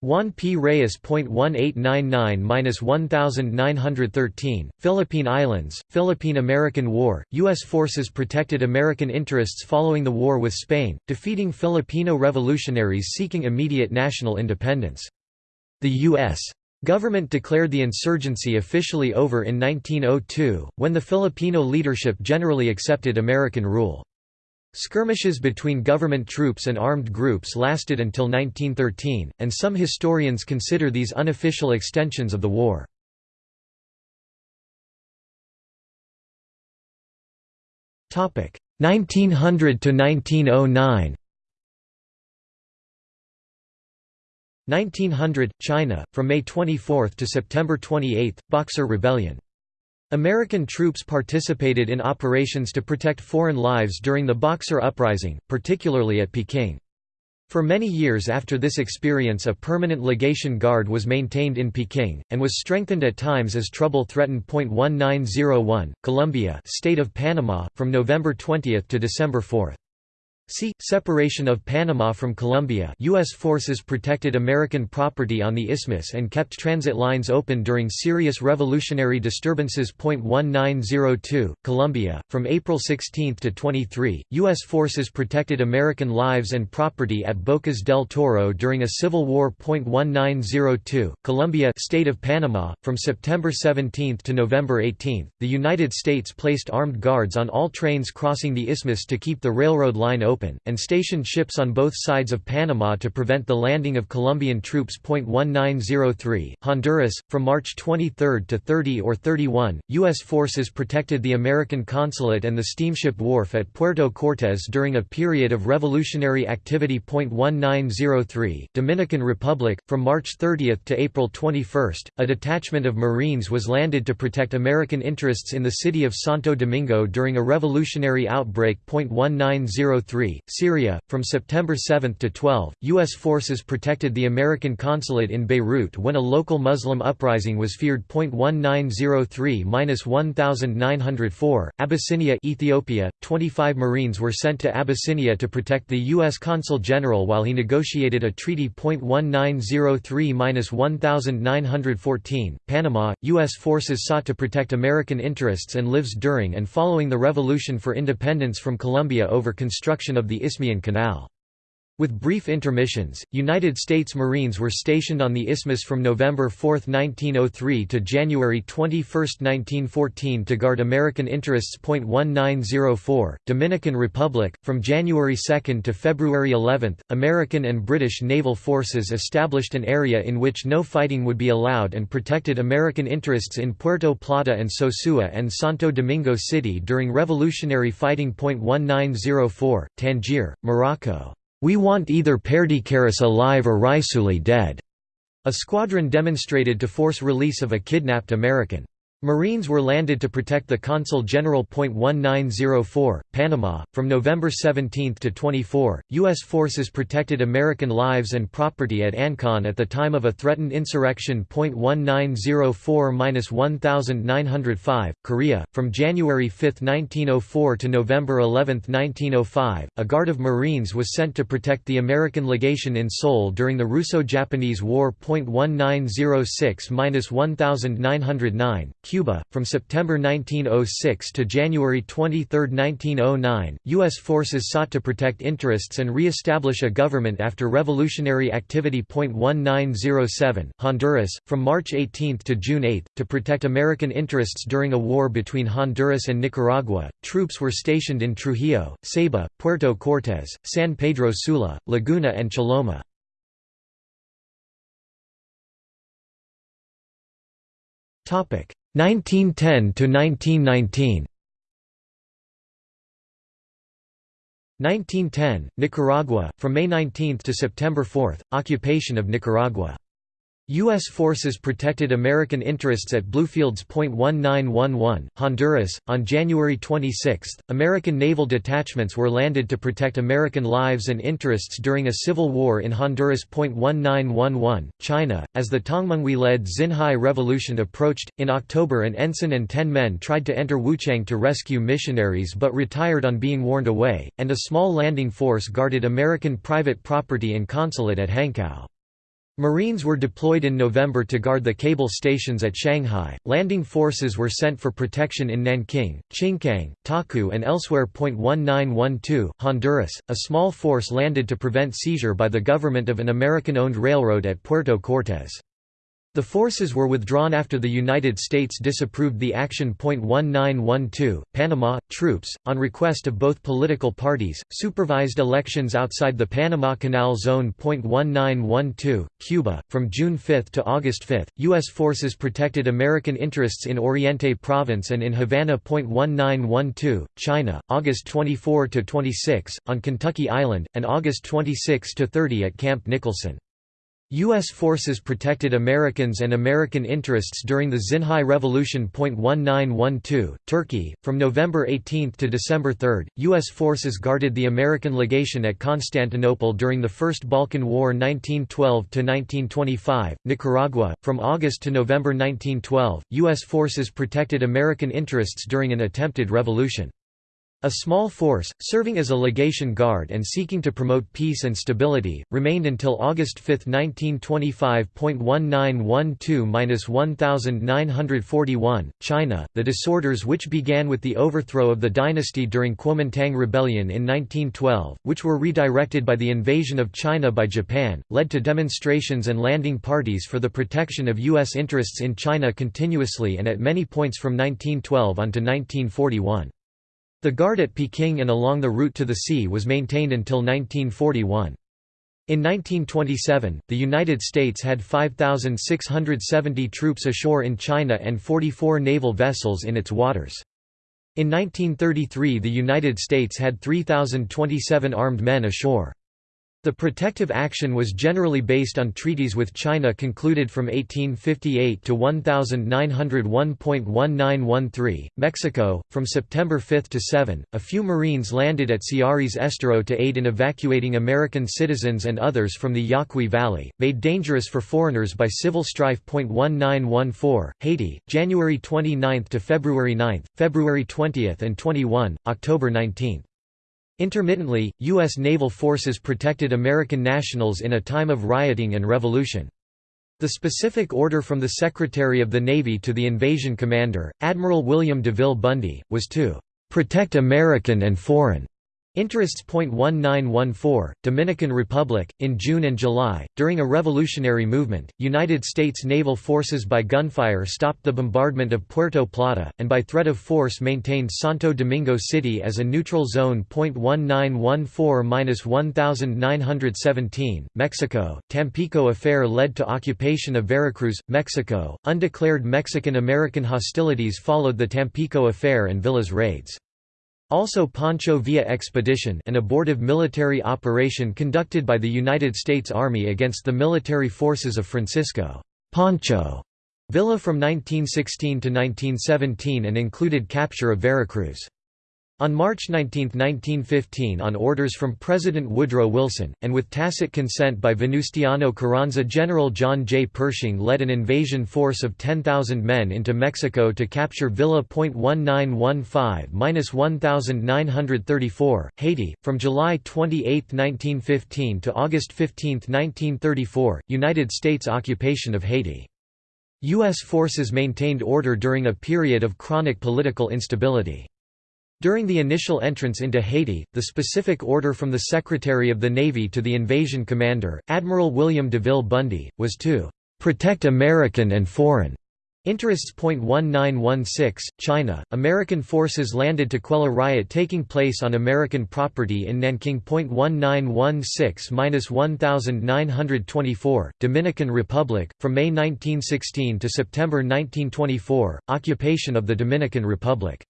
Juan P. Reyes. 1899–1913, Philippine Islands, Philippine–American War, U.S. forces protected American interests following the war with Spain, defeating Filipino revolutionaries seeking immediate national independence. The U.S. government declared the insurgency officially over in 1902, when the Filipino leadership generally accepted American rule. Skirmishes between government troops and armed groups lasted until 1913, and some historians consider these unofficial extensions of the war. Topic 1900 to 1909. 1900 China from May 24 to September 28 Boxer Rebellion American troops participated in operations to protect foreign lives during the Boxer Uprising, particularly at Peking. For many years after this experience a permanent legation guard was maintained in Peking, and was strengthened at times as trouble threatened. 1901, Colombia State of Panama, from November 20 to December 4. See, Separation of Panama from Colombia U.S. forces protected American property on the isthmus and kept transit lines open during serious revolutionary disturbances. 1902, Colombia, from April 16 to 23, U.S. forces protected American lives and property at Bocas del Toro during a civil war. 1902, Colombia State of Panama, from September 17 to November 18, the United States placed armed guards on all trains crossing the isthmus to keep the railroad line open open, and stationed ships on both sides of Panama to prevent the landing of Colombian troops. 1903, Honduras, from March 23 to 30 or 31, U.S. forces protected the American consulate and the steamship wharf at Puerto Cortes during a period of revolutionary activity. 1903, Dominican Republic, from March 30 to April 21, a detachment of Marines was landed to protect American interests in the city of Santo Domingo during a revolutionary outbreak. 1903, 1943, Syria. From September 7 to 12, U.S. forces protected the American consulate in Beirut when a local Muslim uprising was feared. 1903-1904, Abyssinia, Ethiopia. 25 Marines were sent to Abyssinia to protect the U.S. consul general while he negotiated a treaty. 1903-1914, Panama. U.S. forces sought to protect American interests and lives during and following the Revolution for Independence from Colombia over construction of the Isthmian Canal. With brief intermissions, United States Marines were stationed on the isthmus from November 4, 1903 to January 21, 1914 to guard American interests. 1904, Dominican Republic, from January 2 to February 11, American and British naval forces established an area in which no fighting would be allowed and protected American interests in Puerto Plata and Sosua and Santo Domingo City during revolutionary fighting. 1904, Tangier, Morocco. We want either Perdicaris alive or Raisuli dead." A squadron demonstrated to force release of a kidnapped American. Marines were landed to protect the Consul General. 1904, Panama. From November 17 to 24, U.S. forces protected American lives and property at Ancon at the time of a threatened insurrection. 1904 1905, Korea. From January 5, 1904 to November 11, 1905, a guard of Marines was sent to protect the American legation in Seoul during the Russo Japanese War. 1906 1909, Cuba. From September 1906 to January 23, 1909, U.S. forces sought to protect interests and re-establish a government after revolutionary activity. 1907, Honduras. From March 18 to June 8, to protect American interests during a war between Honduras and Nicaragua, troops were stationed in Trujillo, Ceiba, Puerto Cortés, San Pedro Sula, Laguna and Choloma. Topic 1910 to 1919 1910 Nicaragua from May 19 to September 4 occupation of Nicaragua U.S. forces protected American interests at Bluefields Point 1911, Honduras. On January 26, American naval detachments were landed to protect American lives and interests during a civil war in Honduras. Point 1911, China. As the Tongmenghui led Xinhai Revolution approached, in October an ensign and ten men tried to enter Wuchang to rescue missionaries but retired on being warned away, and a small landing force guarded American private property and consulate at Hankow. Marines were deployed in November to guard the cable stations at Shanghai. Landing forces were sent for protection in Nanking, Qingkang, Taku, and elsewhere. 1912, Honduras. A small force landed to prevent seizure by the government of an American owned railroad at Puerto Cortés. The forces were withdrawn after the United States disapproved the action. 1912, Panama, troops, on request of both political parties, supervised elections outside the Panama Canal Zone. 1912, Cuba, from June 5 to August 5, U.S. forces protected American interests in Oriente Province and in Havana. 1912, China, August 24 to 26, on Kentucky Island, and August 26 to 30 at Camp Nicholson. U.S. forces protected Americans and American interests during the Xinhai Revolution. 1912, Turkey. From November 18 to December 3, U.S. forces guarded the American legation at Constantinople during the First Balkan War 1912 1925, Nicaragua. From August to November 1912, U.S. forces protected American interests during an attempted revolution. A small force, serving as a legation guard and seeking to promote peace and stability, remained until August 5, 1925.1912-1941, China. The disorders which began with the overthrow of the dynasty during Kuomintang Rebellion in 1912, which were redirected by the invasion of China by Japan, led to demonstrations and landing parties for the protection of U.S. interests in China continuously and at many points from 1912 on to 1941. The guard at Peking and along the route to the sea was maintained until 1941. In 1927, the United States had 5,670 troops ashore in China and 44 naval vessels in its waters. In 1933 the United States had 3,027 armed men ashore. The protective action was generally based on treaties with China concluded from 1858 to 1901.1913. Mexico, from September 5 to 7, a few Marines landed at Ciares Estero to aid in evacuating American citizens and others from the Yaqui Valley, made dangerous for foreigners by civil strife. 1914, Haiti, January 29 to February 9, February 20 and 21, October 19. Intermittently, U.S. naval forces protected American nationals in a time of rioting and revolution. The specific order from the Secretary of the Navy to the invasion commander, Admiral William DeVille Bundy, was to "...protect American and foreign Interests. 1914, Dominican Republic, in June and July, during a revolutionary movement, United States naval forces by gunfire stopped the bombardment of Puerto Plata, and by threat of force maintained Santo Domingo City as a neutral zone. 1914-1917, Mexico, Tampico affair led to occupation of Veracruz, Mexico. Undeclared Mexican-American hostilities followed the Tampico affair and Villas raids. Also Pancho Villa Expedition an abortive military operation conducted by the United States Army against the military forces of Francisco Pancho Villa from 1916 to 1917 and included capture of Veracruz. On March 19, 1915 on orders from President Woodrow Wilson, and with tacit consent by Venustiano Carranza General John J. Pershing led an invasion force of 10,000 men into Mexico to capture Villa. 1915–1934, Haiti, from July 28, 1915 to August 15, 1934, United States occupation of Haiti. U.S. forces maintained order during a period of chronic political instability. During the initial entrance into Haiti, the specific order from the Secretary of the Navy to the invasion commander, Admiral William DeVille Bundy, was to "...protect American and foreign." Interests. 1916, China, American forces landed to quell a riot taking place on American property in Nanking. 1916-1924, Dominican Republic, from May 1916 to September 1924, occupation of the Dominican Republic.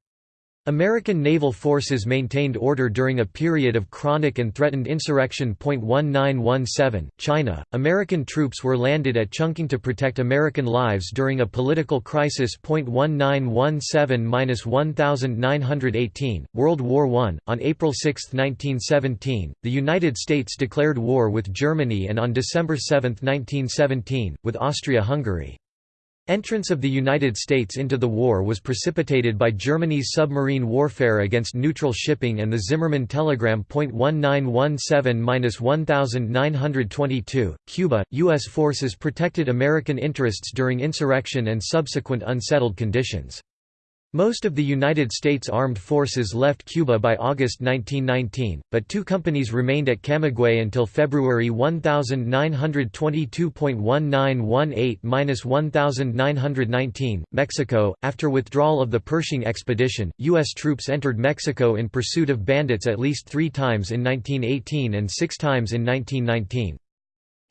American naval forces maintained order during a period of chronic and threatened insurrection. 1917, China, American troops were landed at Chongqing to protect American lives during a political crisis. 1917-1918, World War I. On April 6, 1917, the United States declared war with Germany and on December 7, 1917, with Austria-Hungary. Entrance of the United States into the war was precipitated by Germany's submarine warfare against neutral shipping and the Zimmermann telegram. 1917-1922, Cuba, U.S. forces protected American interests during insurrection and subsequent unsettled conditions. Most of the United States Armed Forces left Cuba by August 1919, but two companies remained at Camagüey until February 1922.1918–1919. Mexico After withdrawal of the Pershing expedition, U.S. troops entered Mexico in pursuit of bandits at least three times in 1918 and six times in 1919.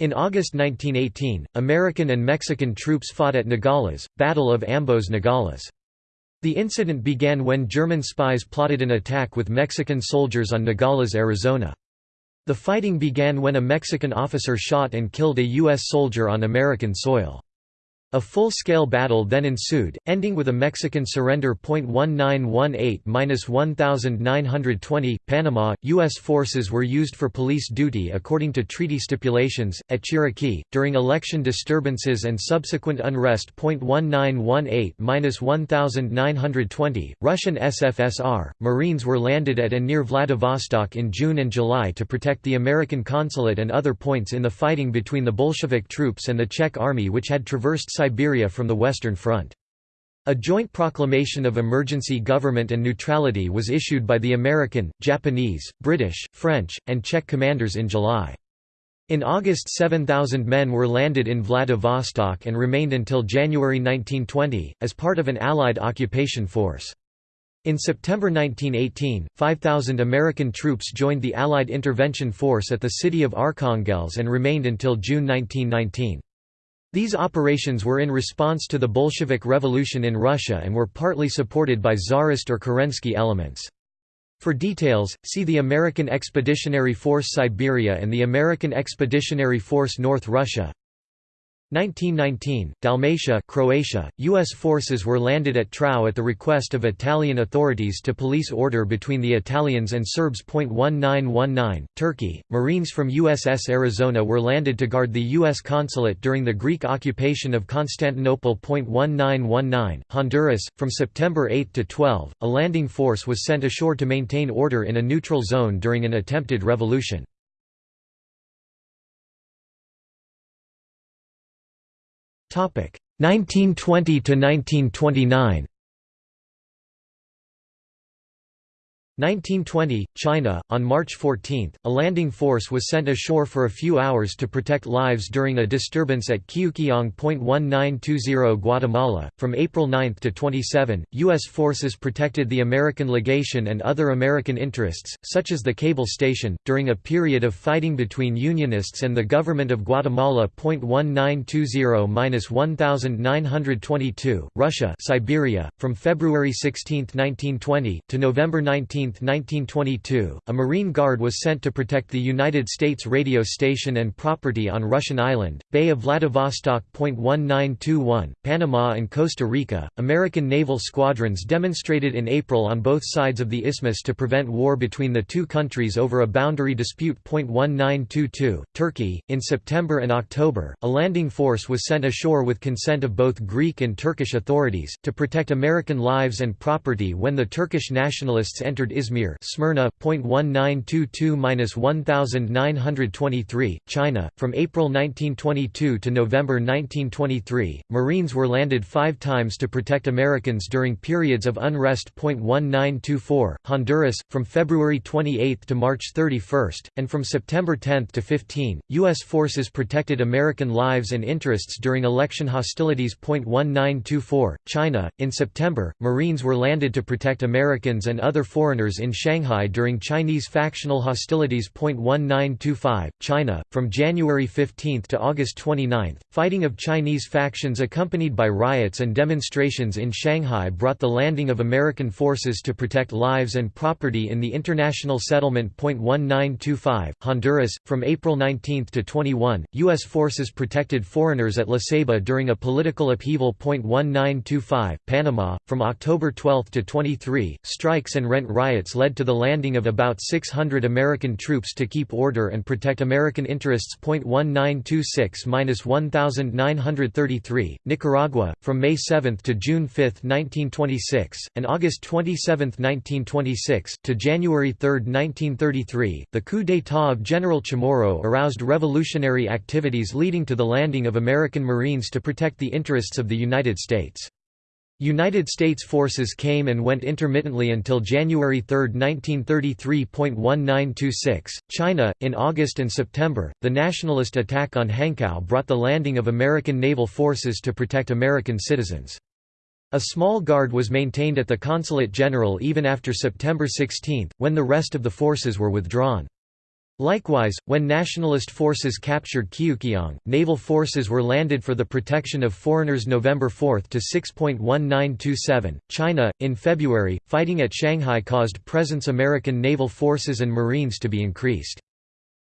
In August 1918, American and Mexican troops fought at Nogales, Battle of Ambos Nogales. The incident began when German spies plotted an attack with Mexican soldiers on Nogales, Arizona. The fighting began when a Mexican officer shot and killed a U.S. soldier on American soil. A full-scale battle then ensued, ending with a Mexican surrender. 1918-1920, Panama, U.S. forces were used for police duty according to treaty stipulations, at Chiriquí, during election disturbances and subsequent unrest. 1918-1920, Russian SFSR, Marines were landed at and near Vladivostok in June and July to protect the American consulate and other points in the fighting between the Bolshevik troops and the Czech army which had traversed Siberia from the Western Front. A joint proclamation of emergency government and neutrality was issued by the American, Japanese, British, French, and Czech commanders in July. In August 7,000 men were landed in Vladivostok and remained until January 1920, as part of an Allied occupation force. In September 1918, 5,000 American troops joined the Allied intervention force at the city of Arkhangelsk and remained until June 1919. These operations were in response to the Bolshevik Revolution in Russia and were partly supported by Tsarist or Kerensky elements. For details, see the American Expeditionary Force Siberia and the American Expeditionary Force North Russia 1919, Dalmatia Croatia, U.S. forces were landed at Trau at the request of Italian authorities to police order between the Italians and Serbs. 1919, Turkey, Marines from USS Arizona were landed to guard the U.S. consulate during the Greek occupation of Constantinople. 1919, Honduras, from September 8 to 12, a landing force was sent ashore to maintain order in a neutral zone during an attempted revolution. 1920 to 1929 1920, China. On March 14, a landing force was sent ashore for a few hours to protect lives during a disturbance at Qiuqiang. 1920 Guatemala. From April 9 to 27, U.S. forces protected the American legation and other American interests, such as the cable station, during a period of fighting between Unionists and the government of Guatemala. 1920-1922, Russia Siberia. From February 16, 1920, to November 19, 1922, a Marine Guard was sent to protect the United States radio station and property on Russian island, Bay of Vladivostok. 1921, Panama and Costa Rica. American naval squadrons demonstrated in April on both sides of the isthmus to prevent war between the two countries over a boundary dispute. 1922, Turkey. In September and October, a landing force was sent ashore with consent of both Greek and Turkish authorities, to protect American lives and property when the Turkish nationalists entered Izmir Smyrna, 1922–1923, China. From April 1922 to November 1923, Marines were landed five times to protect Americans during periods of unrest. 1924, Honduras. From February 28 to March 31, and from September 10 to 15, U.S. forces protected American lives and interests during election hostilities. 1924, China. In September, Marines were landed to protect Americans and other foreigners in Shanghai during Chinese factional hostilities. 1925, China. From January 15 to August 29, fighting of Chinese factions accompanied by riots and demonstrations in Shanghai brought the landing of American forces to protect lives and property in the international settlement. 1925, Honduras. From April 19 to 21, U.S. forces protected foreigners at La Ceiba during a political upheaval. 1925, Panama. From October 12 to 23, strikes and rent riots riots led to the landing of about 600 American troops to keep order and protect American interests. 1926-1933, Nicaragua, from May 7 to June 5, 1926, and August 27, 1926, to January 3, 1933, the coup d'état of General Chamorro aroused revolutionary activities leading to the landing of American Marines to protect the interests of the United States. United States forces came and went intermittently until January 3, 1933.1926. China, in August and September, the nationalist attack on Hankow brought the landing of American naval forces to protect American citizens. A small guard was maintained at the Consulate General even after September 16, when the rest of the forces were withdrawn. Likewise, when nationalist forces captured Qiuqiang, naval forces were landed for the protection of foreigners November 4 to 6.1927. China, in February, fighting at Shanghai caused presence American naval forces and Marines to be increased.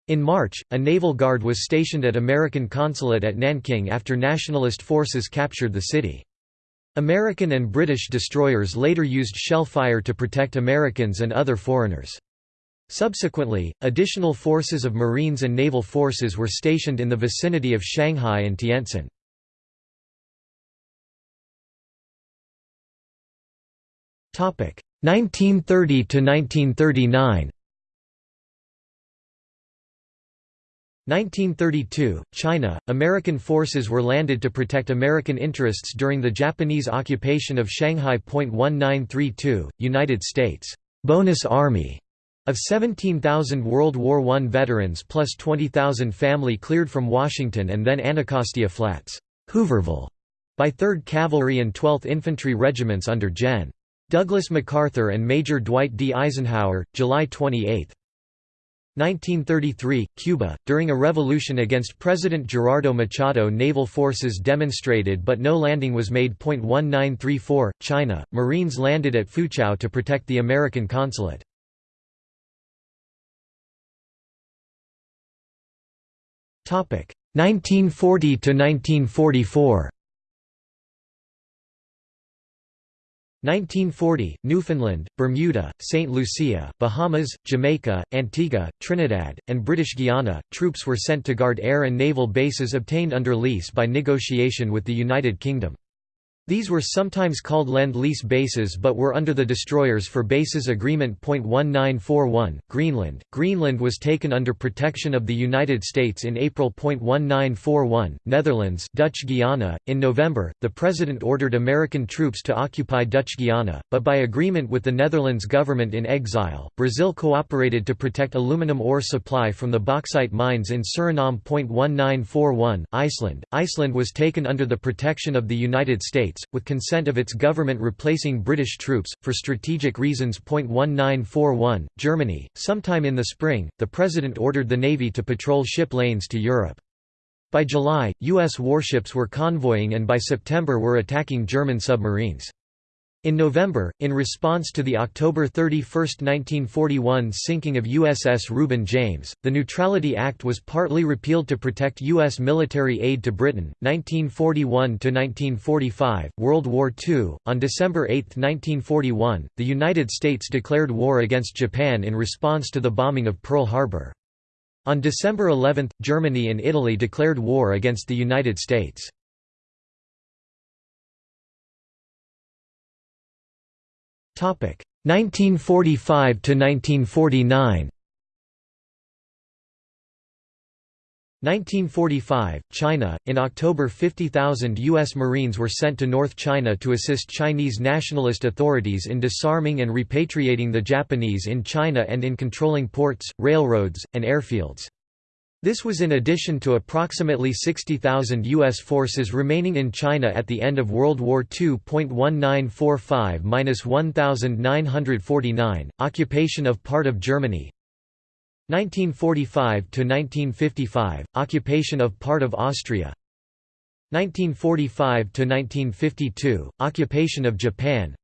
In March, a naval guard was stationed at American consulate at Nanking after nationalist forces captured the city. American and British destroyers later used shellfire to protect Americans and other foreigners. Subsequently, additional forces of Marines and naval forces were stationed in the vicinity of Shanghai and Tientsin. Topic 1930 to 1939. 1932, China, American forces were landed to protect American interests during the Japanese occupation of Shanghai. 1932, United States bonus army of 17,000 World War I veterans plus 20,000 family cleared from Washington and then Anacostia Flats Hooverville, by 3rd Cavalry and 12th Infantry Regiments under Gen. Douglas MacArthur and Major Dwight D. Eisenhower, July 28. 1933, Cuba. During a revolution against President Gerardo Machado, naval forces demonstrated but no landing was made. 1934, China. Marines landed at Foochow to protect the American consulate. 1940 to 1944 1940, Newfoundland, Bermuda, St. Lucia, Bahamas, Jamaica, Antigua, Trinidad, and British Guiana, troops were sent to guard air and naval bases obtained under lease by negotiation with the United Kingdom. These were sometimes called Lend-Lease bases but were under the Destroyers for Bases Agreement. 1941, Greenland. Greenland was taken under protection of the United States in April. 1941, Netherlands Dutch Guiana. In November, the President ordered American troops to occupy Dutch Guiana, but by agreement with the Netherlands government in exile, Brazil cooperated to protect aluminum ore supply from the bauxite mines in Suriname. 1941, Iceland. Iceland was taken under the protection of the United States States, with consent of its government replacing British troops, for strategic reasons. 1941, Germany. Sometime in the spring, the President ordered the Navy to patrol ship lanes to Europe. By July, U.S. warships were convoying and by September were attacking German submarines. In November, in response to the October 31, 1941 sinking of USS Reuben James, the Neutrality Act was partly repealed to protect U.S. military aid to Britain. 1941 to 1945, World War II. On December 8, 1941, the United States declared war against Japan in response to the bombing of Pearl Harbor. On December 11, Germany and Italy declared war against the United States. 1945 to 1949 1945, China. In October 50,000 U.S. Marines were sent to North China to assist Chinese nationalist authorities in disarming and repatriating the Japanese in China and in controlling ports, railroads, and airfields. This was in addition to approximately 60,000 U.S. forces remaining in China at the end of World War II. 1945–1949, occupation of part of Germany 1945–1955, occupation of part of Austria 1945–1952, occupation of Japan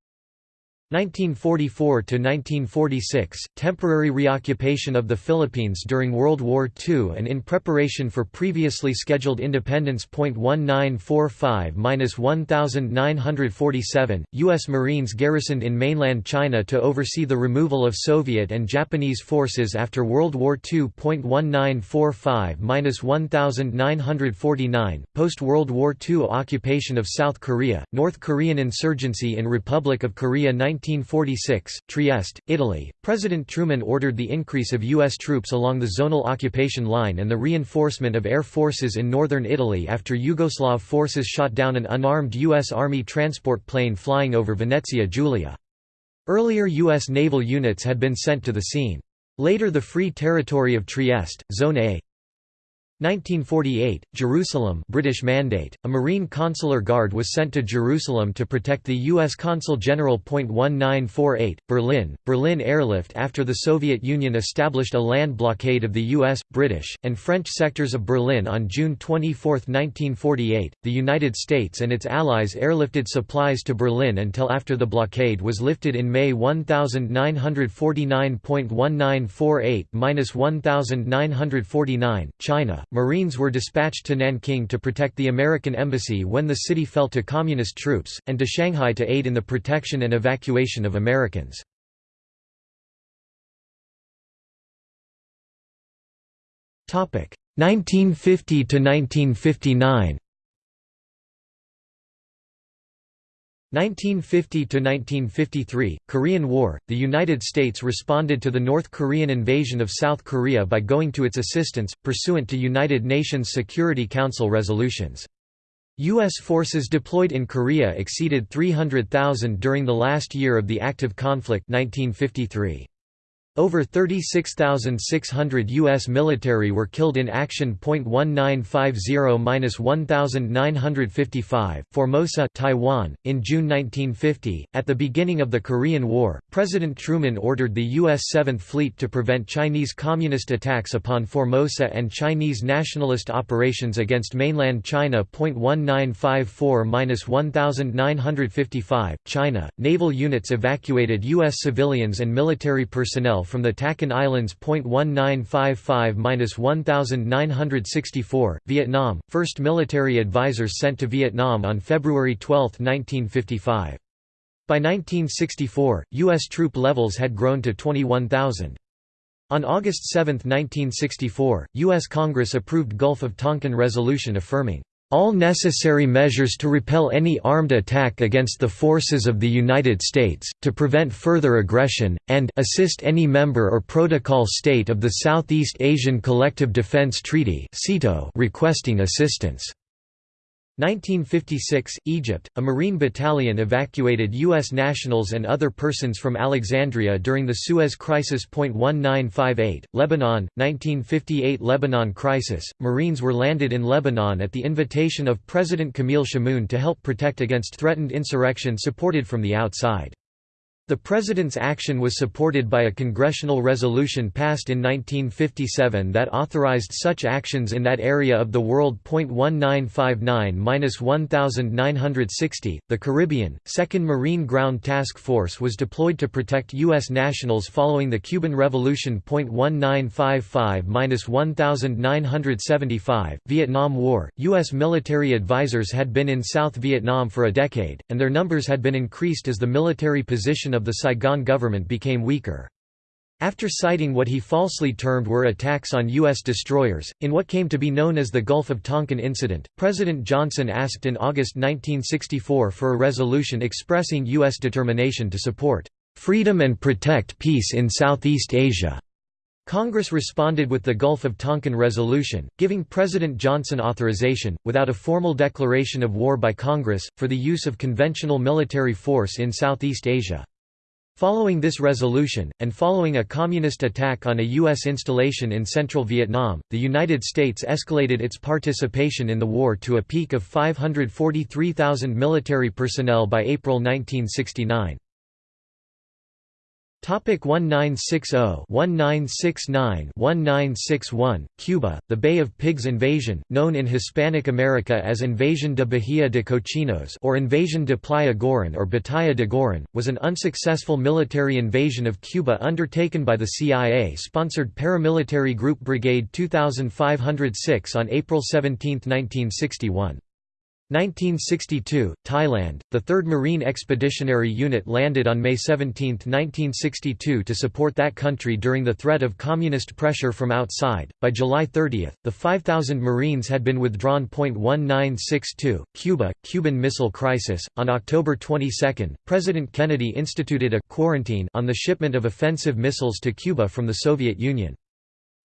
1944–1946, temporary reoccupation of the Philippines during World War II and in preparation for previously scheduled independence. 1945–1947, U.S. Marines garrisoned in mainland China to oversee the removal of Soviet and Japanese forces after World War II. 1945–1949, post-World War II occupation of South Korea, North Korean insurgency in Republic of Korea 19 1946, Trieste, Italy, President Truman ordered the increase of U.S. troops along the zonal occupation line and the reinforcement of air forces in northern Italy after Yugoslav forces shot down an unarmed U.S. Army transport plane flying over Venezia Giulia. Earlier U.S. naval units had been sent to the scene. Later the Free Territory of Trieste, Zone A, 1948, Jerusalem British Mandate, a Marine Consular Guard was sent to Jerusalem to protect the U.S. Consul General. 1948, Berlin, Berlin airlift After the Soviet Union established a land blockade of the U.S., British, and French sectors of Berlin on June 24, 1948, the United States and its allies airlifted supplies to Berlin until after the blockade was lifted in May 1949.1948–1949, China. Marines were dispatched to Nanking to protect the American embassy when the city fell to Communist troops, and to Shanghai to aid in the protection and evacuation of Americans. Topic 1950 to 1959. 1950–1953, Korean War, the United States responded to the North Korean invasion of South Korea by going to its assistance, pursuant to United Nations Security Council resolutions. U.S. forces deployed in Korea exceeded 300,000 during the last year of the active conflict 1953. Over 36,600 U.S. military were killed in action. 1950–1955, Formosa Taiwan. .In June 1950, at the beginning of the Korean War, President Truman ordered the U.S. Seventh Fleet to prevent Chinese Communist attacks upon Formosa and Chinese nationalist operations against mainland China. 1954–1955, China, naval units evacuated U.S. civilians and military personnel mile from the Tachen Islands. 1955–1964, Vietnam, first military advisors sent to Vietnam on February 12, 1955. By 1964, U.S. troop levels had grown to 21,000. On August 7, 1964, U.S. Congress approved Gulf of Tonkin resolution affirming, "...all necessary measures to repel any armed attack against the forces of the United States, to prevent further aggression, and assist any member or protocol state of the Southeast Asian Collective Defense Treaty requesting assistance." 1956, Egypt, a Marine battalion evacuated U.S. nationals and other persons from Alexandria during the Suez Crisis. 1958, Lebanon, 1958 Lebanon crisis, Marines were landed in Lebanon at the invitation of President Camille Chamoun to help protect against threatened insurrection supported from the outside. The President's action was supported by a congressional resolution passed in 1957 that authorized such actions in that area of the world. 1959-1960, the Caribbean, 2nd Marine Ground Task Force was deployed to protect U.S. nationals following the Cuban Revolution. 1955-1975, Vietnam War, U.S. military advisors had been in South Vietnam for a decade, and their numbers had been increased as the military position of of the Saigon government became weaker. After citing what he falsely termed were attacks on U.S. destroyers, in what came to be known as the Gulf of Tonkin incident, President Johnson asked in August 1964 for a resolution expressing U.S. determination to support "...freedom and protect peace in Southeast Asia." Congress responded with the Gulf of Tonkin Resolution, giving President Johnson authorization, without a formal declaration of war by Congress, for the use of conventional military force in Southeast Asia. Following this resolution, and following a communist attack on a U.S. installation in central Vietnam, the United States escalated its participation in the war to a peak of 543,000 military personnel by April 1969. Topic 1960-1969-1961 Cuba, the Bay of Pigs invasion, known in Hispanic America as Invasion de Bahia de Cochinos or Invasion de Playa Girón or Batalla de Girón, was an unsuccessful military invasion of Cuba undertaken by the CIA-sponsored paramilitary group Brigade 2506 on April 17, 1961. 1962, Thailand, the 3rd Marine Expeditionary Unit landed on May 17, 1962 to support that country during the threat of communist pressure from outside. By July 30, the 5,000 Marines had been withdrawn. 1962, Cuba, Cuban Missile Crisis. On October 22, President Kennedy instituted a quarantine on the shipment of offensive missiles to Cuba from the Soviet Union.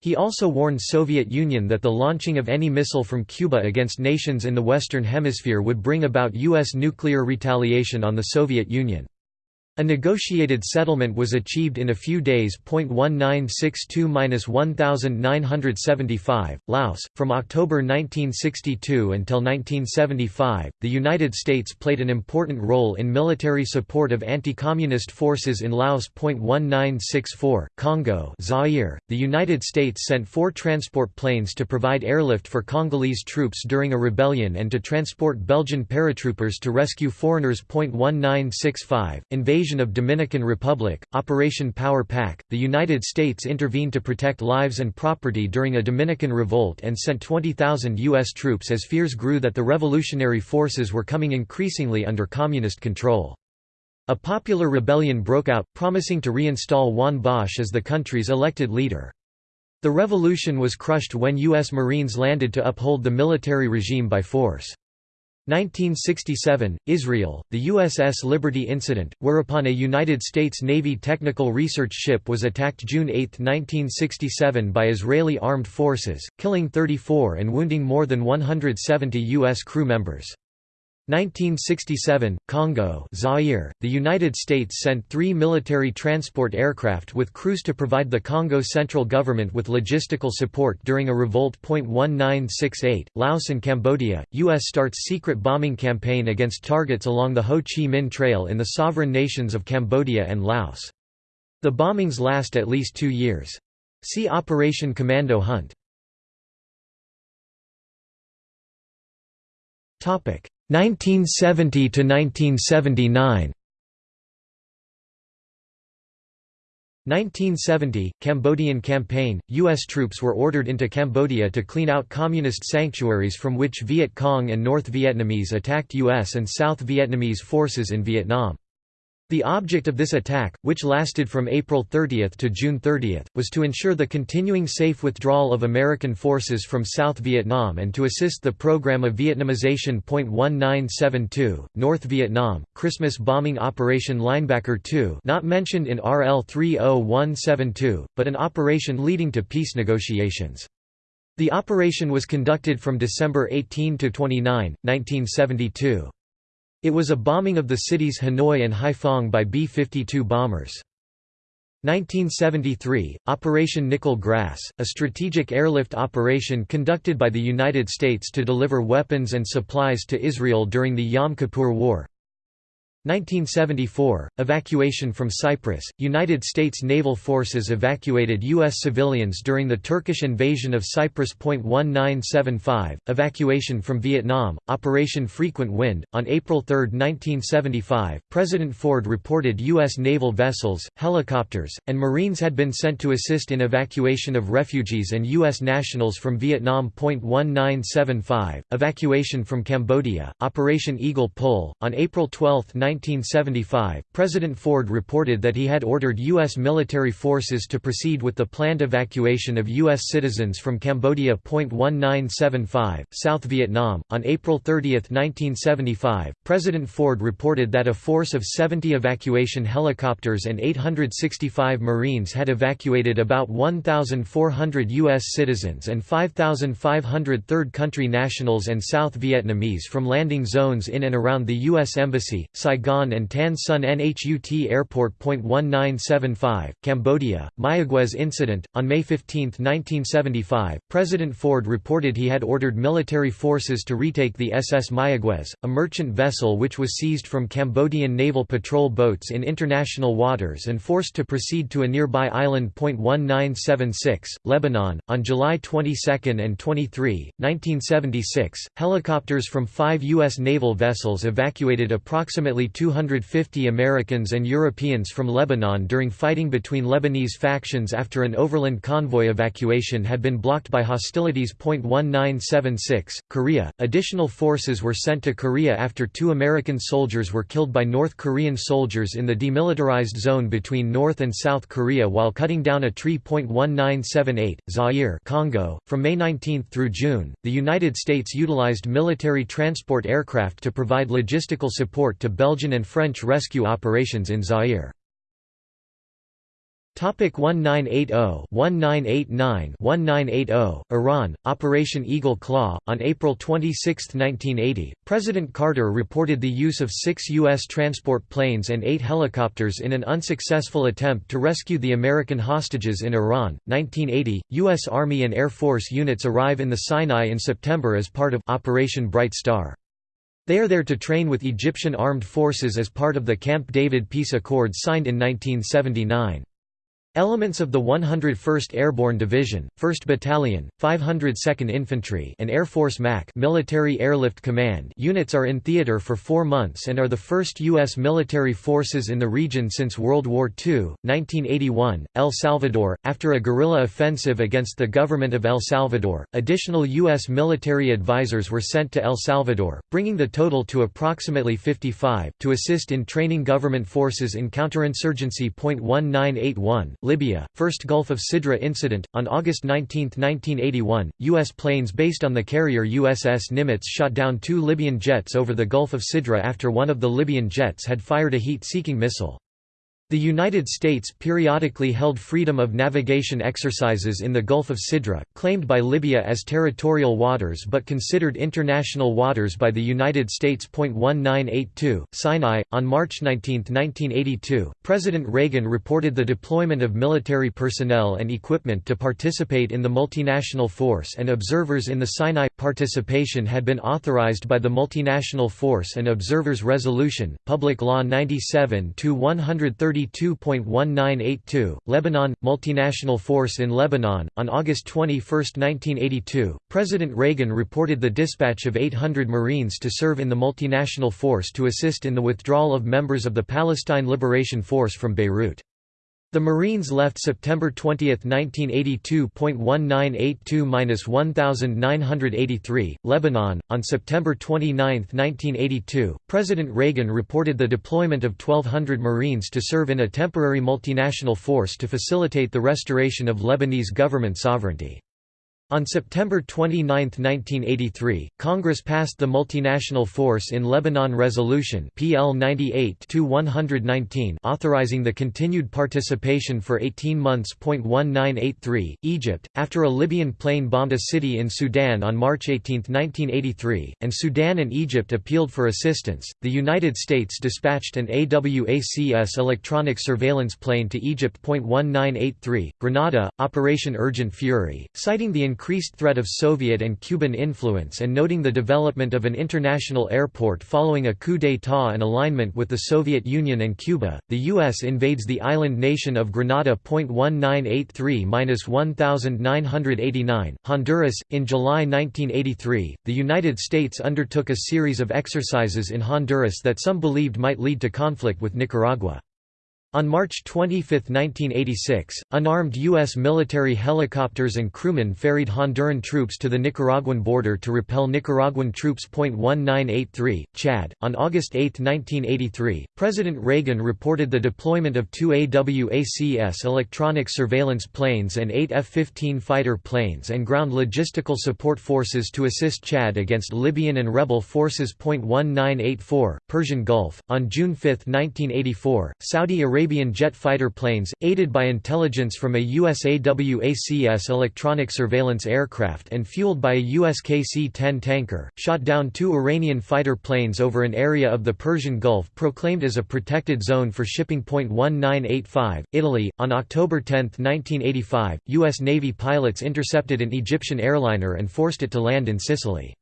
He also warned Soviet Union that the launching of any missile from Cuba against nations in the Western Hemisphere would bring about U.S. nuclear retaliation on the Soviet Union. A negotiated settlement was achieved in a few days. 1962–1975, Laos. From October 1962 until 1975, the United States played an important role in military support of anti-communist forces in Laos. 1964, Congo, Zaire. The United States sent four transport planes to provide airlift for Congolese troops during a rebellion and to transport Belgian paratroopers to rescue foreigners. 1965, invasion invasion of Dominican Republic, Operation Power Pack, the United States intervened to protect lives and property during a Dominican revolt and sent 20,000 U.S. troops as fears grew that the revolutionary forces were coming increasingly under communist control. A popular rebellion broke out, promising to reinstall Juan Bosch as the country's elected leader. The revolution was crushed when U.S. Marines landed to uphold the military regime by force. 1967, Israel, the USS Liberty incident, whereupon a United States Navy technical research ship was attacked June 8, 1967 by Israeli armed forces, killing 34 and wounding more than 170 U.S. crew members. 1967, Congo Zaire, the United States sent three military transport aircraft with crews to provide the Congo central government with logistical support during a revolt. 1968, Laos and Cambodia, U.S. starts secret bombing campaign against targets along the Ho Chi Minh Trail in the sovereign nations of Cambodia and Laos. The bombings last at least two years. See Operation Commando Hunt. Topic 1970 to 1979 1970 – Cambodian campaign – U.S. troops were ordered into Cambodia to clean out communist sanctuaries from which Viet Cong and North Vietnamese attacked U.S. and South Vietnamese forces in Vietnam. The object of this attack, which lasted from April 30 to June 30, was to ensure the continuing safe withdrawal of American forces from South Vietnam and to assist the program of Vietnamization. 1972, North Vietnam, Christmas bombing Operation Linebacker 2 not mentioned in RL 30172, but an operation leading to peace negotiations. The operation was conducted from December 18 to 29, 1972. It was a bombing of the cities Hanoi and Haiphong by B-52 bombers. 1973, Operation Nickel Grass, a strategic airlift operation conducted by the United States to deliver weapons and supplies to Israel during the Yom Kippur War. 1974 – Evacuation from Cyprus – United States naval forces evacuated U.S. civilians during the Turkish invasion of Cyprus. 1975 – Evacuation from Vietnam – Operation Frequent Wind – On April 3, 1975, President Ford reported U.S. naval vessels, helicopters, and Marines had been sent to assist in evacuation of refugees and U.S. nationals from Vietnam. 1975 – Evacuation from Cambodia – Operation Eagle Pull – On April 12, 1975, President Ford reported that he had ordered U.S. military forces to proceed with the planned evacuation of U.S. citizens from Cambodia. 1975, South Vietnam. On April 30, 1975, President Ford reported that a force of 70 evacuation helicopters and 865 Marines had evacuated about 1,400 U.S. citizens and 5,500 third country nationals and South Vietnamese from landing zones in and around the U.S. Embassy, Saigon Saigon and Tan Son Nhut Airport. 1975, Cambodia, Mayaguez Incident. On May 15, 1975, President Ford reported he had ordered military forces to retake the SS Mayaguez, a merchant vessel which was seized from Cambodian naval patrol boats in international waters and forced to proceed to a nearby island. 1976, Lebanon. On July 22 and 23, 1976, helicopters from five U.S. naval vessels evacuated approximately 250 Americans and Europeans from Lebanon during fighting between Lebanese factions after an overland convoy evacuation had been blocked by hostilities. 1976, Korea. Additional forces were sent to Korea after two American soldiers were killed by North Korean soldiers in the demilitarized zone between North and South Korea while cutting down a tree. 1978, Zaire, Congo. From May 19 through June, the United States utilized military transport aircraft to provide logistical support to Belgium Belgian and French rescue operations in Zaire. Topic 1980-1989-1980 Iran Operation Eagle Claw on April 26, 1980 President Carter reported the use of 6 US transport planes and 8 helicopters in an unsuccessful attempt to rescue the American hostages in Iran 1980 US Army and Air Force units arrive in the Sinai in September as part of Operation Bright Star they are there to train with Egyptian armed forces as part of the Camp David peace accord signed in 1979. Elements of the 101st Airborne Division, 1st Battalion, 502nd Infantry and Air Force MAC Military Airlift Command units are in theater for four months and are the first U.S. military forces in the region since World War II. 1981, El Salvador. After a guerrilla offensive against the government of El Salvador, additional U.S. military advisors were sent to El Salvador, bringing the total to approximately 55, to assist in training government forces in counterinsurgency. 1981 Libya, First Gulf of Sidra incident. On August 19, 1981, U.S. planes based on the carrier USS Nimitz shot down two Libyan jets over the Gulf of Sidra after one of the Libyan jets had fired a heat-seeking missile. The United States periodically held freedom of navigation exercises in the Gulf of Sidra, claimed by Libya as territorial waters but considered international waters by the United States. 1982, Sinai. On March 19, 1982, President Reagan reported the deployment of military personnel and equipment to participate in the multinational force and observers in the Sinai. Participation had been authorized by the Multinational Force and Observers Resolution, Public Law 97 to 130. 32.1982, Lebanon – Multinational Force in Lebanon. On August 21, 1982, President Reagan reported the dispatch of 800 Marines to serve in the multinational force to assist in the withdrawal of members of the Palestine Liberation Force from Beirut. The Marines left September 20, 1982.1982-1983, Lebanon. On September 29, 1982, President Reagan reported the deployment of 1,200 Marines to serve in a temporary multinational force to facilitate the restoration of Lebanese government sovereignty. On September 29, 1983, Congress passed the Multinational Force in Lebanon Resolution PL 98-119 authorizing the continued participation for 18 months. 1983, Egypt, after a Libyan plane bombed a city in Sudan on March 18, 1983, and Sudan and Egypt appealed for assistance, the United States dispatched an AWACS electronic surveillance plane to Egypt. 1983, Grenada, Operation Urgent Fury, citing the increased threat of Soviet and Cuban influence and noting the development of an international airport following a coup d'état and alignment with the Soviet Union and Cuba, the U.S. invades the island nation of Grenada. 1983-1989, Honduras. In July 1983, the United States undertook a series of exercises in Honduras that some believed might lead to conflict with Nicaragua. On March 25, 1986, unarmed U.S. military helicopters and crewmen ferried Honduran troops to the Nicaraguan border to repel Nicaraguan troops. 1983, Chad. On August 8, 1983, President Reagan reported the deployment of two AWACS electronic surveillance planes and eight F-15 fighter planes and ground logistical support forces to assist Chad against Libyan and rebel forces. 1984, Persian Gulf. On June 5, 1984, Saudi Arabia Arabian jet fighter planes, aided by intelligence from a USAWACS electronic surveillance aircraft and fueled by a US KC-10 tanker, shot down two Iranian fighter planes over an area of the Persian Gulf proclaimed as a protected zone for shipping. 1985, Italy. On October 10, 1985, U.S. Navy pilots intercepted an Egyptian airliner and forced it to land in Sicily.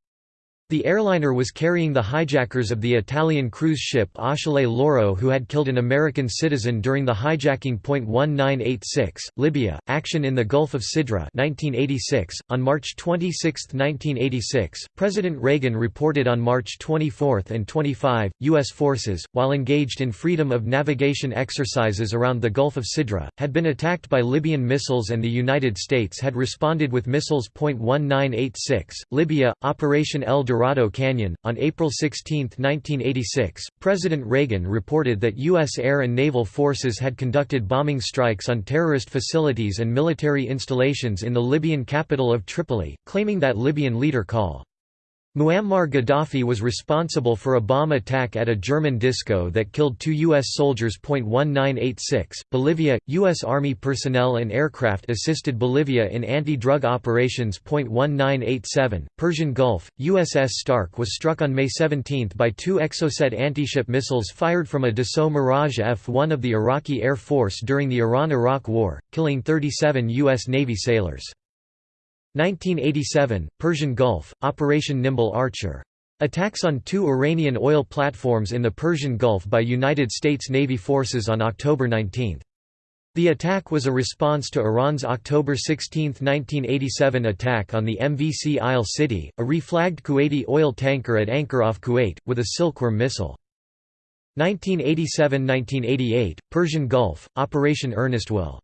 The airliner was carrying the hijackers of the Italian cruise ship Achille Lauro who had killed an American citizen during the hijacking. 1986, Libya, action in the Gulf of Sidra 1986. .On March 26, 1986, President Reagan reported on March 24 and 25, U.S. forces, while engaged in freedom of navigation exercises around the Gulf of Sidra, had been attacked by Libyan missiles and the United States had responded with missiles. 1986, Libya, Operation El Dorado Dorado Canyon. On April 16, 1986, President Reagan reported that U.S. air and naval forces had conducted bombing strikes on terrorist facilities and military installations in the Libyan capital of Tripoli, claiming that Libyan leader Col. Muammar Gaddafi was responsible for a bomb attack at a German disco that killed two U.S. soldiers. 1986, Bolivia, U.S. Army personnel and aircraft assisted Bolivia in anti-drug operations. 1987, Persian Gulf, USS Stark was struck on May 17 by two Exocet anti ship missiles fired from a Dassault Mirage F-1 of the Iraqi Air Force during the Iran–Iraq War, killing 37 U.S. Navy sailors. 1987, Persian Gulf, Operation Nimble Archer. Attacks on two Iranian oil platforms in the Persian Gulf by United States Navy forces on October 19. The attack was a response to Iran's October 16, 1987 attack on the MV Sea Isle City, a reflagged Kuwaiti oil tanker at anchor off Kuwait, with a Silkworm missile. 1987–1988, Persian Gulf, Operation Earnest Will.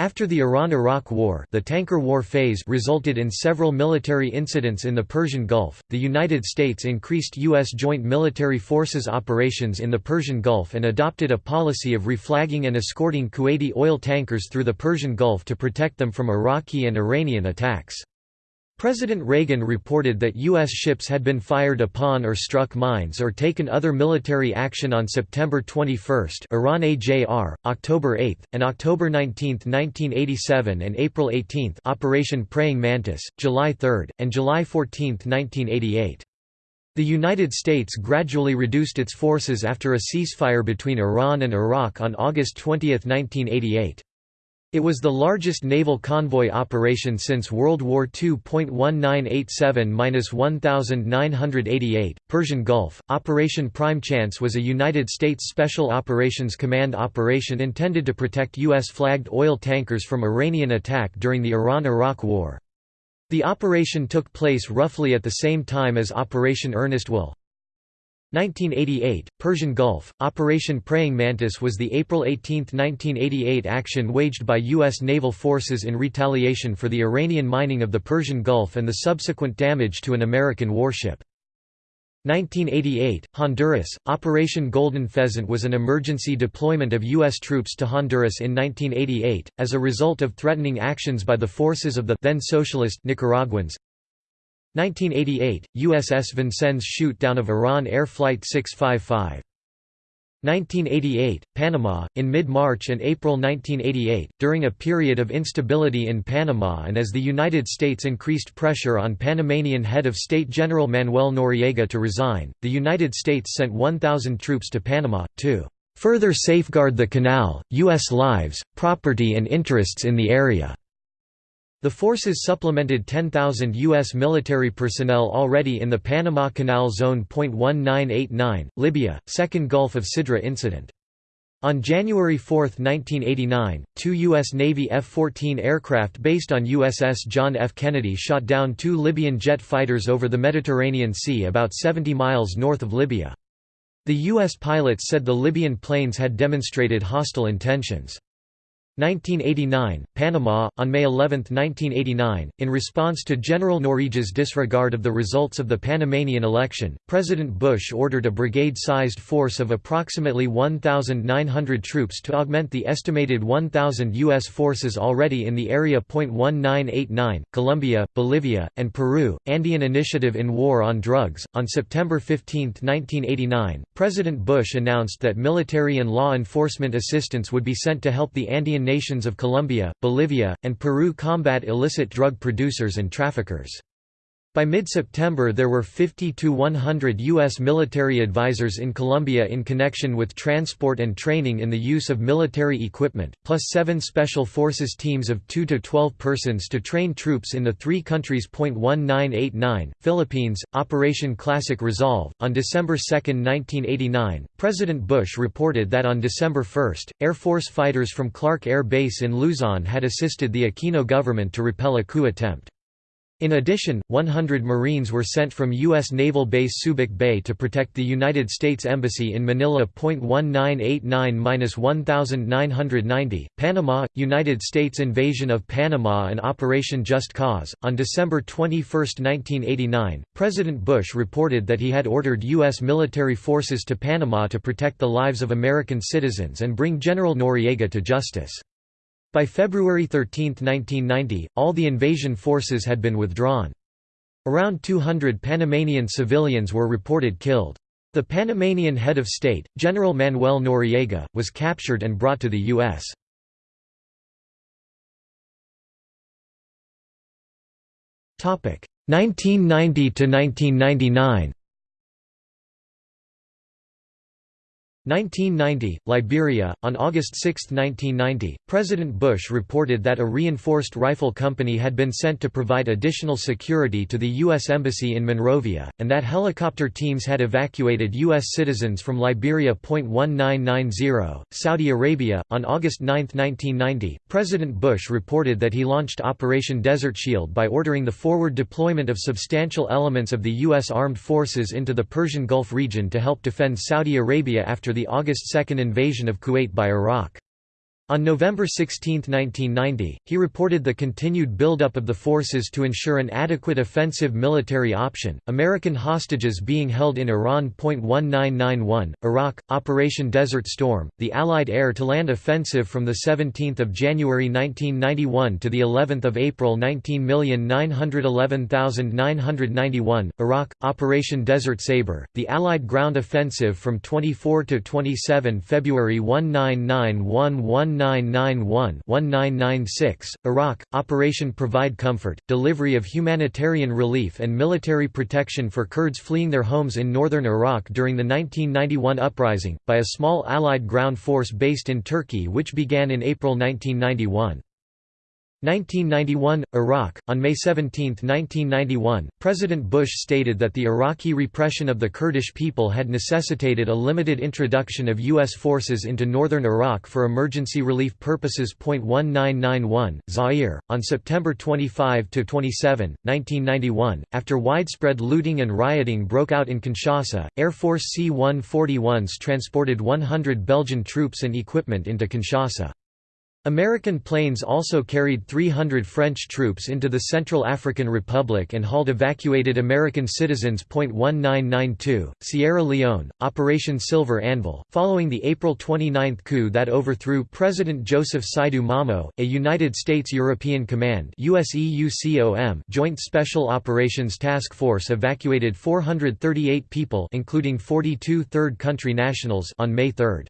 After the Iran–Iraq War, the tanker war phase resulted in several military incidents in the Persian Gulf. The United States increased U.S. joint military forces operations in the Persian Gulf and adopted a policy of reflagging and escorting Kuwaiti oil tankers through the Persian Gulf to protect them from Iraqi and Iranian attacks. President Reagan reported that U.S. ships had been fired upon or struck mines or taken other military action on September 21 Iran AJR, October 8, and October 19, 1987 and April 18 Operation Praying Mantis, July 3, and July 14, 1988. The United States gradually reduced its forces after a ceasefire between Iran and Iraq on August 20, 1988. It was the largest naval convoy operation since World War II. 1987–1988, Persian Gulf. Operation Prime Chance was a United States Special Operations Command operation intended to protect U.S. flagged oil tankers from Iranian attack during the Iran–Iraq War. The operation took place roughly at the same time as Operation Earnest Will. 1988, Persian Gulf, Operation Praying Mantis was the April 18, 1988 action waged by U.S. naval forces in retaliation for the Iranian mining of the Persian Gulf and the subsequent damage to an American warship. 1988, Honduras, Operation Golden Pheasant was an emergency deployment of U.S. troops to Honduras in 1988, as a result of threatening actions by the forces of the then socialist Nicaraguans. 1988, USS Vincennes shoot-down of Iran Air Flight 655. 1988, Panama. In mid March and April 1988, during a period of instability in Panama and as the United States increased pressure on Panamanian head of state General Manuel Noriega to resign, the United States sent 1,000 troops to Panama, to further safeguard the canal, U.S. lives, property, and interests in the area. The forces supplemented 10,000 U.S. military personnel already in the Panama Canal Zone. 1989, Libya, Second Gulf of Sidra incident. On January 4, 1989, two U.S. Navy F-14 aircraft based on USS John F. Kennedy shot down two Libyan jet fighters over the Mediterranean Sea about 70 miles north of Libya. The U.S. pilots said the Libyan planes had demonstrated hostile intentions. 1989, Panama. On May 11, 1989, in response to General Noriega's disregard of the results of the Panamanian election, President Bush ordered a brigade-sized force of approximately 1,900 troops to augment the estimated 1,000 U.S. forces already in the area. 1989, Colombia, Bolivia, and Peru, Andean Initiative in War on Drugs. On September 15, 1989, President Bush announced that military and law enforcement assistance would be sent to help the Andean nations of Colombia, Bolivia, and Peru combat illicit drug producers and traffickers. By mid-September there were 50 to 100 U.S. military advisors in Colombia in connection with transport and training in the use of military equipment, plus seven Special Forces teams of 2 to 12 persons to train troops in the three countries. 1989, Philippines, Operation Classic Resolve. On December 2, 1989, President Bush reported that on December 1, Air Force fighters from Clark Air Base in Luzon had assisted the Aquino government to repel a coup attempt. In addition, 100 Marines were sent from U.S. Naval Base Subic Bay to protect the United States Embassy in Manila. 1989-1990, Panama, United States invasion of Panama and Operation Just Cause. On December 21, 1989, President Bush reported that he had ordered U.S. military forces to Panama to protect the lives of American citizens and bring General Noriega to justice. By February 13, 1990, all the invasion forces had been withdrawn. Around 200 Panamanian civilians were reported killed. The Panamanian head of state, General Manuel Noriega, was captured and brought to the U.S. Topic 1990 to 1999 1990, Liberia. On August 6, 1990, President Bush reported that a reinforced rifle company had been sent to provide additional security to the U.S. Embassy in Monrovia, and that helicopter teams had evacuated U.S. citizens from Liberia. 1990, Saudi Arabia. On August 9, 1990, President Bush reported that he launched Operation Desert Shield by ordering the forward deployment of substantial elements of the U.S. armed forces into the Persian Gulf region to help defend Saudi Arabia after the August 2 invasion of Kuwait by Iraq. On November 16, 1990, he reported the continued buildup of the forces to ensure an adequate offensive military option, American hostages being held in Iran. 1991, Iraq, Operation Desert Storm, the Allied air-to-land offensive from 17 January 1991 to of April 19,911,991, Iraq, Operation Desert Sabre, the Allied ground offensive from 24 to 27 February 1991 1991-1996, Iraq, Operation Provide Comfort, delivery of humanitarian relief and military protection for Kurds fleeing their homes in northern Iraq during the 1991 uprising, by a small Allied ground force based in Turkey which began in April 1991. 1991 – Iraq On May 17, 1991, President Bush stated that the Iraqi repression of the Kurdish people had necessitated a limited introduction of U.S. forces into northern Iraq for emergency relief purposes. 1991 Zaire On September 25 to 27, 1991, after widespread looting and rioting broke out in Kinshasa, Air Force C-141s transported 100 Belgian troops and equipment into Kinshasa. American planes also carried 300 French troops into the Central African Republic and hauled evacuated American citizens. 1992, Sierra Leone, Operation Silver Anvil, following the April 29 coup that overthrew President Joseph Saidu Momoh, a United States European Command Joint Special Operations Task Force evacuated 438 people including 42 third country nationals on May 3.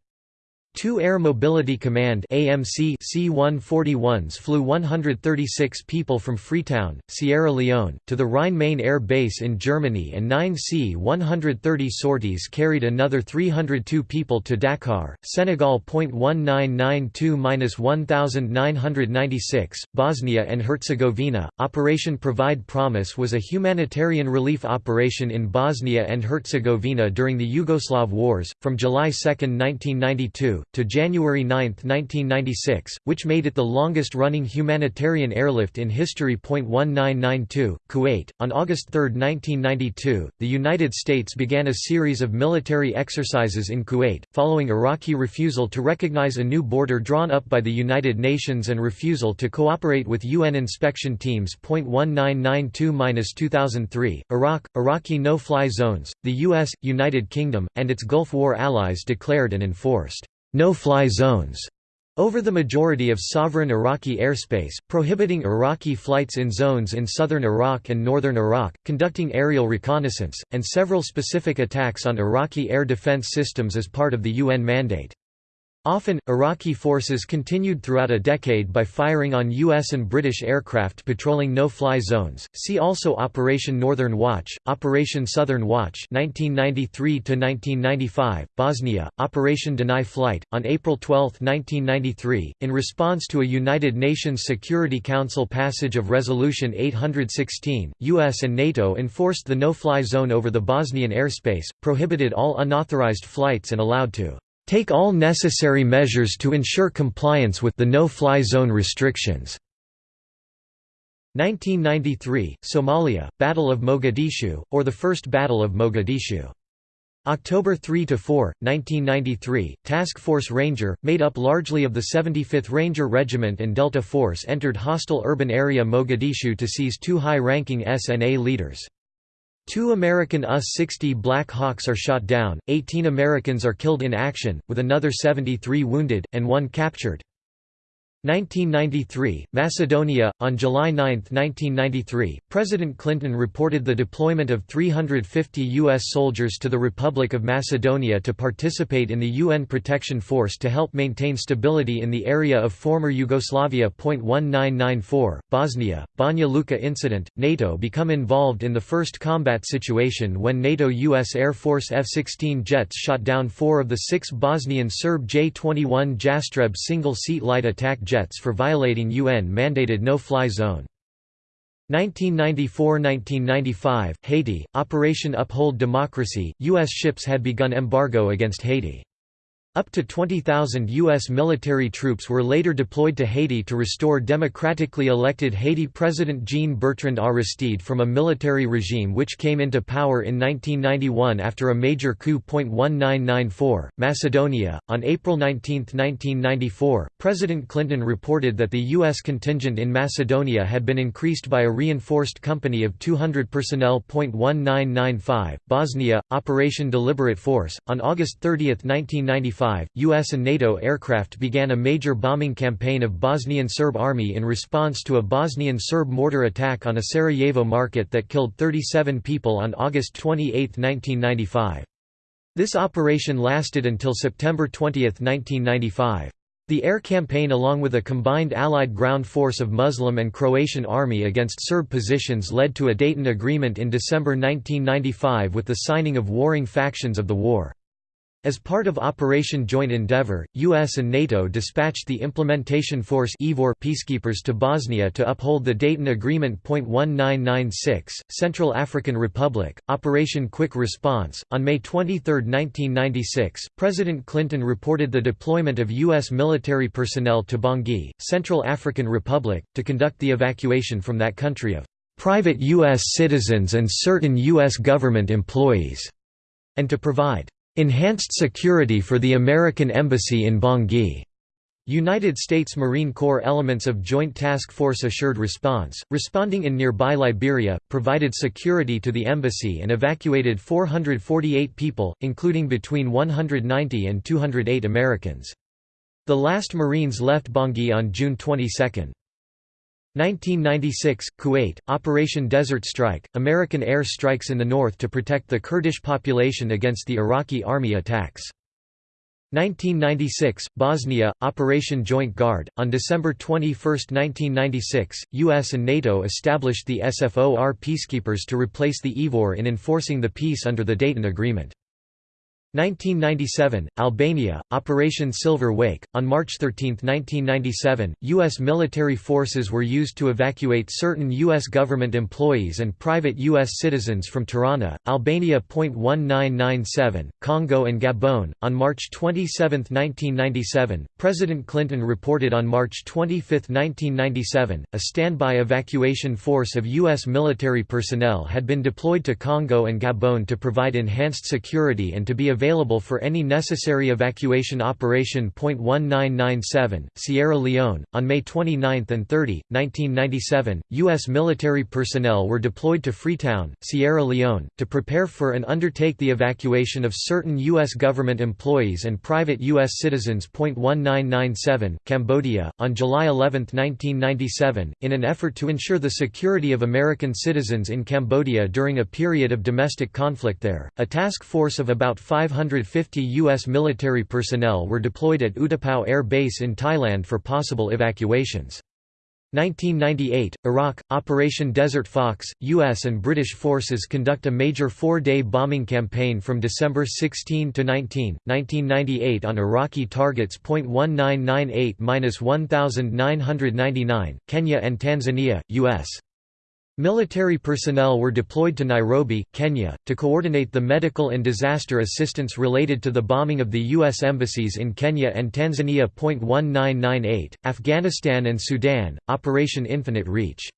Two Air Mobility Command AMC C-141s flew 136 people from Freetown, Sierra Leone, to the Rhine-Main Air Base in Germany and nine C-130 sorties carried another 302 people to Dakar, Senegal. 1992–1996, Bosnia and Herzegovina. Operation Provide Promise was a humanitarian relief operation in Bosnia and Herzegovina during the Yugoslav Wars, from July 2, 1992, to January 9, 1996, which made it the longest-running humanitarian airlift in history. 1992, Kuwait. On August 3, 1992, the United States began a series of military exercises in Kuwait, following Iraqi refusal to recognize a new border drawn up by the United Nations and refusal to cooperate with UN inspection teams. 1992-2003, Iraq, Iraqi no-fly zones, the US, United Kingdom, and its Gulf War allies declared and enforced no-fly zones over the majority of sovereign Iraqi airspace, prohibiting Iraqi flights in zones in southern Iraq and northern Iraq, conducting aerial reconnaissance, and several specific attacks on Iraqi air defense systems as part of the UN mandate. Often, Iraqi forces continued throughout a decade by firing on U.S. and British aircraft patrolling no-fly zones. See also Operation Northern Watch, Operation Southern Watch (1993–1995), Bosnia, Operation Deny Flight. On April 12, 1993, in response to a United Nations Security Council passage of Resolution 816, U.S. and NATO enforced the no-fly zone over the Bosnian airspace, prohibited all unauthorized flights, and allowed to take all necessary measures to ensure compliance with the no-fly zone restrictions." 1993, Somalia, Battle of Mogadishu, or the First Battle of Mogadishu. October 3–4, 1993, Task Force Ranger, made up largely of the 75th Ranger Regiment and Delta Force entered hostile urban area Mogadishu to seize two high-ranking SNA leaders. Two American UH-60 Black Hawks are shot down, 18 Americans are killed in action, with another 73 wounded, and one captured. 1993, Macedonia. On July 9, 1993, President Clinton reported the deployment of 350 U.S. soldiers to the Republic of Macedonia to participate in the UN Protection Force to help maintain stability in the area of former Yugoslavia. 1994, Bosnia, Banja Luka incident. NATO become involved in the first combat situation when NATO U.S. Air Force F 16 jets shot down four of the six Bosnian Serb J 21 Jastreb single seat light attack jets for violating UN-mandated no-fly zone. 1994–1995, Haiti, Operation Uphold Democracy, U.S. ships had begun embargo against Haiti. Up to 20,000 U.S. military troops were later deployed to Haiti to restore democratically elected Haiti President Jean-Bertrand Aristide from a military regime which came into power in 1991 after a major coup. 1994, Macedonia. On April 19, 1994, President Clinton reported that the U.S. contingent in Macedonia had been increased by a reinforced company of 200 personnel. 1995, Bosnia, Operation Deliberate Force. On August 30, 1995, U.S. and NATO aircraft began a major bombing campaign of Bosnian Serb army in response to a Bosnian Serb mortar attack on a Sarajevo market that killed 37 people on August 28, 1995. This operation lasted until September 20, 1995. The air campaign along with a combined Allied ground force of Muslim and Croatian army against Serb positions led to a Dayton Agreement in December 1995 with the signing of warring factions of the war. As part of Operation Joint Endeavour, US and NATO dispatched the Implementation Force peacekeepers to Bosnia to uphold the Dayton Agreement. 1996, Central African Republic, Operation Quick Response. On May 23, 1996, President Clinton reported the deployment of U.S. military personnel to Bangui, Central African Republic, to conduct the evacuation from that country of private U.S. citizens and certain U.S. government employees, and to provide Enhanced security for the American Embassy in Bangui. United States Marine Corps elements of Joint Task Force Assured Response, responding in nearby Liberia, provided security to the embassy and evacuated 448 people, including between 190 and 208 Americans. The last Marines left Bangui on June 22. 1996 – Kuwait, Operation Desert Strike, American air strikes in the north to protect the Kurdish population against the Iraqi army attacks. 1996 – Bosnia, Operation Joint Guard. On December 21, 1996, US and NATO established the SFOR peacekeepers to replace the IFOR in enforcing the peace under the Dayton Agreement. 1997, Albania, Operation Silver Wake. On March 13, 1997, U.S. military forces were used to evacuate certain U.S. government employees and private U.S. citizens from Tirana, Albania. 1997, Congo and Gabon. On March 27, 1997, President Clinton reported on March 25, 1997, a standby evacuation force of U.S. military personnel had been deployed to Congo and Gabon to provide enhanced security and to be available for any necessary evacuation operation. 1997, Sierra Leone. On May 29 and 30, 1997, U.S. military personnel were deployed to Freetown, Sierra Leone, to prepare for and undertake the evacuation of certain U.S. government employees and private U.S. citizens. 1997, Cambodia. On July 11, 1997, in an effort to ensure the security of American citizens in Cambodia during a period of domestic conflict there, a task force of about 5 550 U.S. military personnel were deployed at Utapao Air Base in Thailand for possible evacuations. 1998, Iraq, Operation Desert Fox, U.S. and British forces conduct a major four-day bombing campaign from December 16 to 19, 1998 on Iraqi targets. 1998–1999, Kenya and Tanzania, U.S. Military personnel were deployed to Nairobi, Kenya, to coordinate the medical and disaster assistance related to the bombing of the U.S. embassies in Kenya and Tanzania. 1998, Afghanistan and Sudan, Operation Infinite Reach.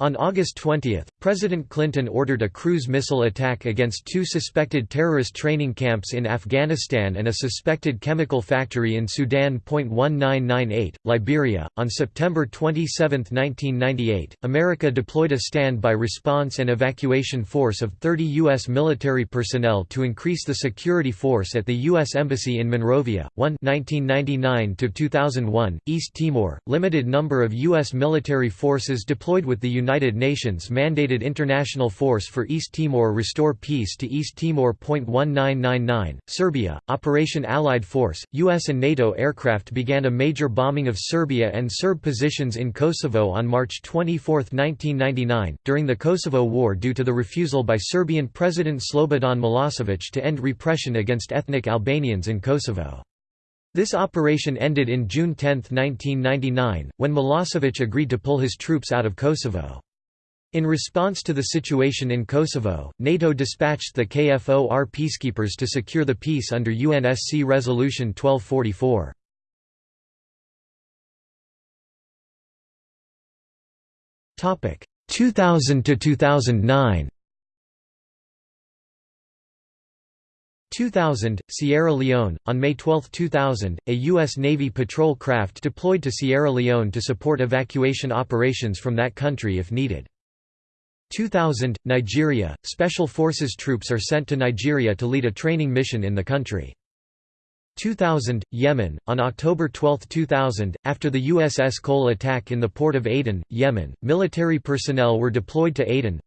On August 20, President Clinton ordered a cruise missile attack against two suspected terrorist training camps in Afghanistan and a suspected chemical factory in Sudan. 1998, Liberia. On September 27, 1998, America deployed a standby response and evacuation force of 30 U.S. military personnel to increase the security force at the U.S. Embassy in Monrovia. 1 1999 2001, East Timor, limited number of U.S. military forces deployed with the United Nations mandated international force for East Timor restore peace to East Timor. 1999, Serbia, Operation Allied Force, US and NATO aircraft began a major bombing of Serbia and Serb positions in Kosovo on March 24, 1999, during the Kosovo War due to the refusal by Serbian President Slobodan Milosevic to end repression against ethnic Albanians in Kosovo. This operation ended in June 10, 1999, when Milosevic agreed to pull his troops out of Kosovo. In response to the situation in Kosovo, NATO dispatched the KFOR peacekeepers to secure the peace under UNSC Resolution 1244. Topic 2000 to 2009. 2000, Sierra Leone. On May 12, 2000, a U.S. Navy patrol craft deployed to Sierra Leone to support evacuation operations from that country if needed. 2000, Nigeria. Special Forces troops are sent to Nigeria to lead a training mission in the country. 2000, Yemen. On October 12, 2000, after the USS Cole attack in the port of Aden, Yemen, military personnel were deployed to Aden.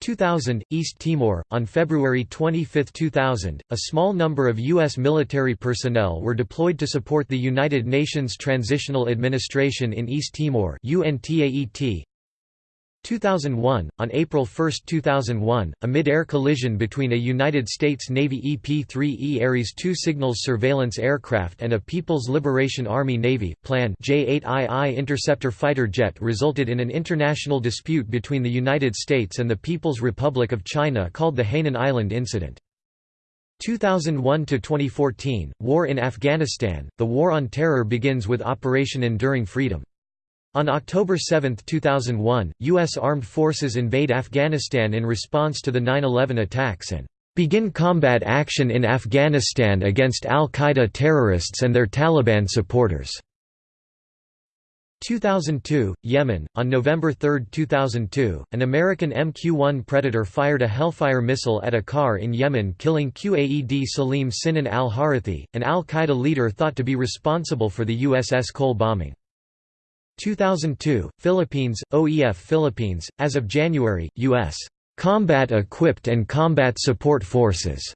2000, East Timor. On February 25, 2000, a small number of U.S. military personnel were deployed to support the United Nations Transitional Administration in East Timor UNTAET. 2001 On April 1, 2001, a mid-air collision between a United States Navy EP-3E Ares II signals surveillance aircraft and a People's Liberation Army Navy Plan J-8II interceptor fighter jet resulted in an international dispute between the United States and the People's Republic of China called the Hainan Island Incident. 2001 to 2014 War in Afghanistan The War on Terror begins with Operation Enduring Freedom on October 7, 2001, U.S. armed forces invade Afghanistan in response to the 9-11 attacks and begin combat action in Afghanistan against al-Qaeda terrorists and their Taliban supporters. 2002, Yemen. On November 3, 2002, an American MQ-1 Predator fired a Hellfire missile at a car in Yemen killing Qaed Salim Sinan al-Harithi, an al-Qaeda leader thought to be responsible for the USS Cole bombing. 2002, Philippines, OEF Philippines, as of January, U.S. combat-equipped and combat support forces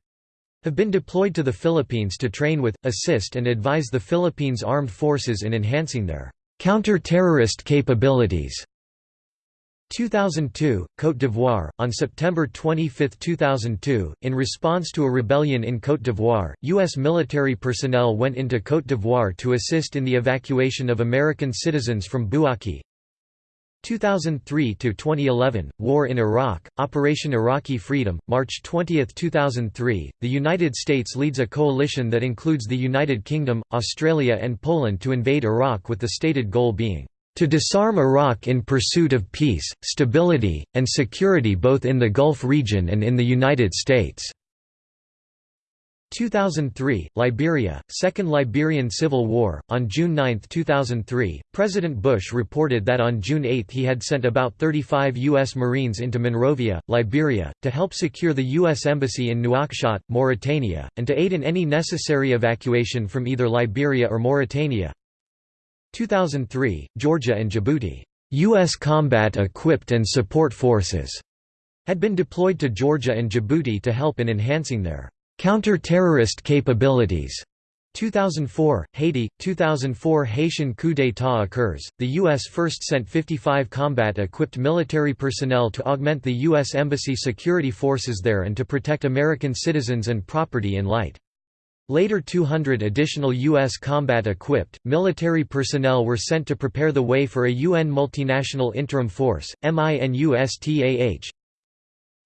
have been deployed to the Philippines to train with, assist and advise the Philippines Armed Forces in enhancing their counter-terrorist capabilities. 2002, Côte d'Ivoire. On September 25, 2002, in response to a rebellion in Côte d'Ivoire, U.S. military personnel went into Côte d'Ivoire to assist in the evacuation of American citizens from Bouaké. 2003 to 2011 War in Iraq Operation Iraqi Freedom March 20 2003 The United States leads a coalition that includes the United Kingdom Australia and Poland to invade Iraq with the stated goal being to disarm Iraq in pursuit of peace, stability, and security both in the Gulf region and in the United States." 2003, Liberia, Second Liberian Civil War. On June 9, 2003, President Bush reported that on June 8 he had sent about 35 U.S. Marines into Monrovia, Liberia, to help secure the U.S. Embassy in Nouakchott, Mauritania, and to aid in any necessary evacuation from either Liberia or Mauritania. 2003, Georgia and Djibouti, U.S. combat-equipped and support forces had been deployed to Georgia and Djibouti to help in enhancing their counter-terrorist capabilities. 2004, Haiti, 2004 Haitian coup d'état occurs, the U.S. first sent 55 combat-equipped military personnel to augment the U.S. Embassy security forces there and to protect American citizens and property in light. Later 200 additional U.S. combat-equipped, military personnel were sent to prepare the way for a UN multinational interim force, MINUSTAH.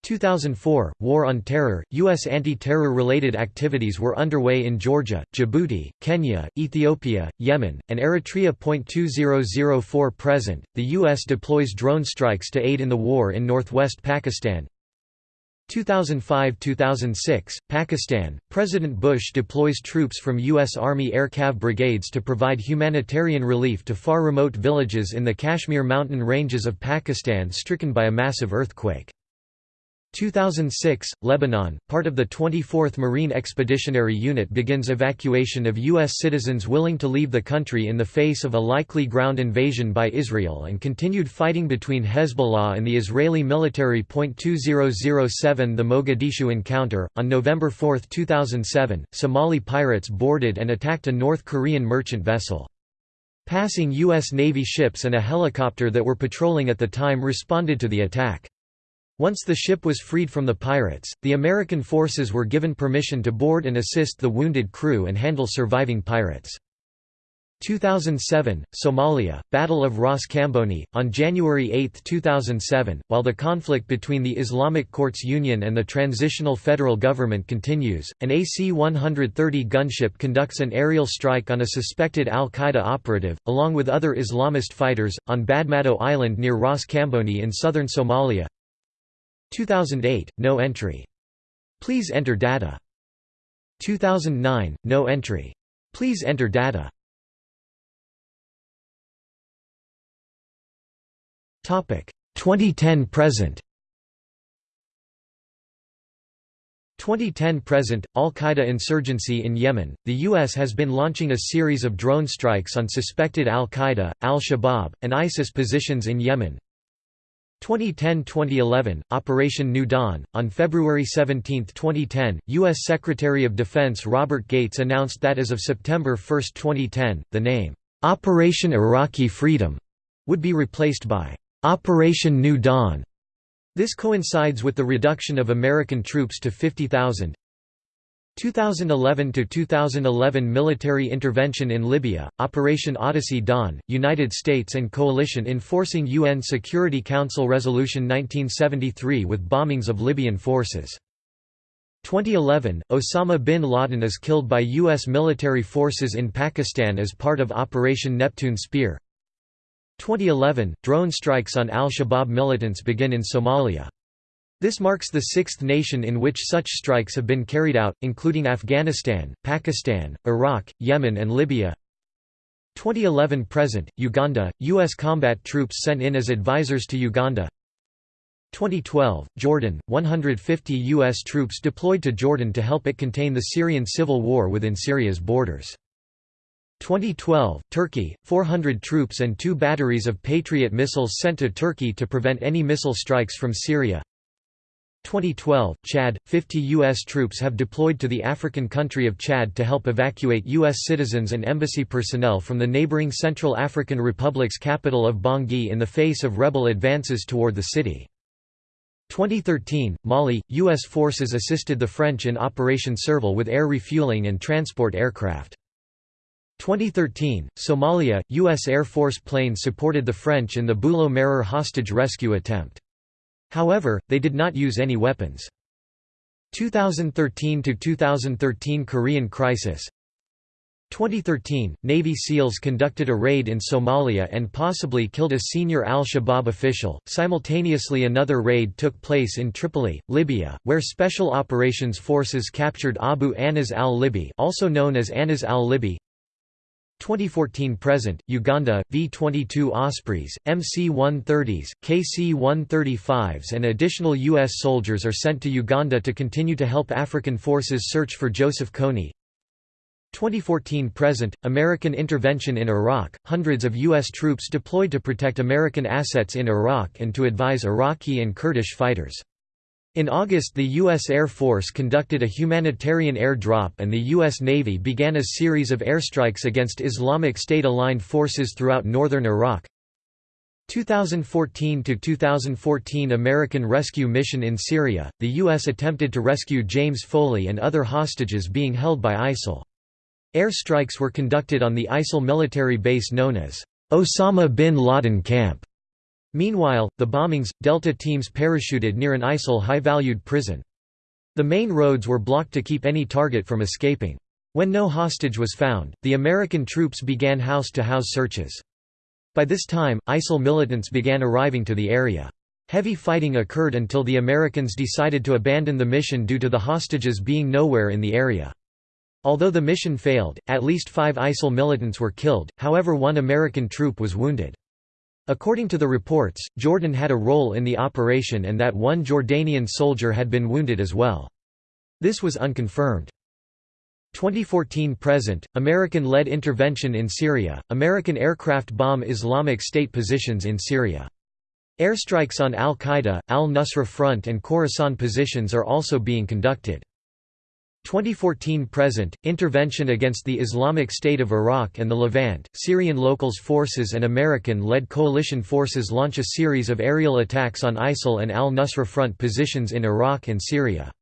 2004, War on Terror, U.S. anti-terror-related activities were underway in Georgia, Djibouti, Kenya, Ethiopia, Yemen, and Eritrea. 2004 present, the U.S. deploys drone strikes to aid in the war in northwest Pakistan, 2005–2006, Pakistan, President Bush deploys troops from U.S. Army Air Cav brigades to provide humanitarian relief to far remote villages in the Kashmir mountain ranges of Pakistan stricken by a massive earthquake. 2006, Lebanon, part of the 24th Marine Expeditionary Unit begins evacuation of U.S. citizens willing to leave the country in the face of a likely ground invasion by Israel and continued fighting between Hezbollah and the Israeli military. 2007 The Mogadishu encounter. On November 4, 2007, Somali pirates boarded and attacked a North Korean merchant vessel. Passing U.S. Navy ships and a helicopter that were patrolling at the time responded to the attack. Once the ship was freed from the pirates, the American forces were given permission to board and assist the wounded crew and handle surviving pirates. 2007, Somalia, Battle of Ras Kamboni. On January 8, 2007, while the conflict between the Islamic Courts Union and the Transitional Federal Government continues, an AC-130 gunship conducts an aerial strike on a suspected al-Qaeda operative, along with other Islamist fighters, on Badmado Island near Ras Kamboni in southern Somalia. 2008, no entry. Please enter data. 2009, no entry. Please enter data. Topic 2010 present. 2010 present Al-Qaeda insurgency in Yemen. The US has been launching a series of drone strikes on suspected Al-Qaeda, Al-Shabaab, and ISIS positions in Yemen. 2010–2011, Operation New Dawn. On February 17, 2010, U.S. Secretary of Defense Robert Gates announced that as of September 1, 2010, the name, "'Operation Iraqi Freedom' would be replaced by Operation New Dawn. This coincides with the reduction of American troops to 50,000. 2011 to 2011 military intervention in Libya, Operation Odyssey Dawn, United States and coalition enforcing UN Security Council Resolution 1973 with bombings of Libyan forces. 2011 Osama bin Laden is killed by US military forces in Pakistan as part of Operation Neptune Spear. 2011 drone strikes on al-Shabaab militants begin in Somalia. This marks the sixth nation in which such strikes have been carried out, including Afghanistan, Pakistan, Iraq, Yemen and Libya. 2011–present, Uganda, U.S. combat troops sent in as advisors to Uganda 2012, Jordan, 150 U.S. troops deployed to Jordan to help it contain the Syrian civil war within Syria's borders. 2012, Turkey, 400 troops and two batteries of Patriot missiles sent to Turkey to prevent any missile strikes from Syria 2012, Chad, 50 U.S. troops have deployed to the African country of Chad to help evacuate U.S. citizens and embassy personnel from the neighboring Central African Republic's capital of Bangui in the face of rebel advances toward the city. 2013, Mali, U.S. forces assisted the French in Operation Serval with air refueling and transport aircraft. 2013, Somalia, U.S. Air Force planes supported the French in the Bulo Marer hostage rescue attempt. However, they did not use any weapons. 2013–2013 Korean crisis 2013, Navy SEALs conducted a raid in Somalia and possibly killed a senior al-Shabaab official. Simultaneously another raid took place in Tripoli, Libya, where Special Operations Forces captured Abu Anas al-Libi also known as Anas al-Libi, 2014–present, Uganda, V-22 Ospreys, MC-130s, KC-135s and additional U.S. soldiers are sent to Uganda to continue to help African forces search for Joseph Kony. 2014–present, American intervention in Iraq, hundreds of U.S. troops deployed to protect American assets in Iraq and to advise Iraqi and Kurdish fighters. In August the U.S. Air Force conducted a humanitarian air drop and the U.S. Navy began a series of airstrikes against Islamic State-aligned forces throughout northern Iraq. 2014–2014 American Rescue Mission in Syria, the U.S. attempted to rescue James Foley and other hostages being held by ISIL. Air strikes were conducted on the ISIL military base known as Osama bin Laden Camp. Meanwhile, the bombings, Delta teams parachuted near an ISIL high-valued prison. The main roads were blocked to keep any target from escaping. When no hostage was found, the American troops began house-to-house -house searches. By this time, ISIL militants began arriving to the area. Heavy fighting occurred until the Americans decided to abandon the mission due to the hostages being nowhere in the area. Although the mission failed, at least five ISIL militants were killed, however one American troop was wounded. According to the reports, Jordan had a role in the operation and that one Jordanian soldier had been wounded as well. This was unconfirmed. 2014–present, American-led intervention in Syria, American aircraft bomb Islamic State positions in Syria. Airstrikes on al-Qaeda, al-Nusra Front and Khorasan positions are also being conducted. 2014–present, intervention against the Islamic State of Iraq and the Levant, Syrian locals forces and American-led coalition forces launch a series of aerial attacks on ISIL and al-Nusra Front positions in Iraq and Syria.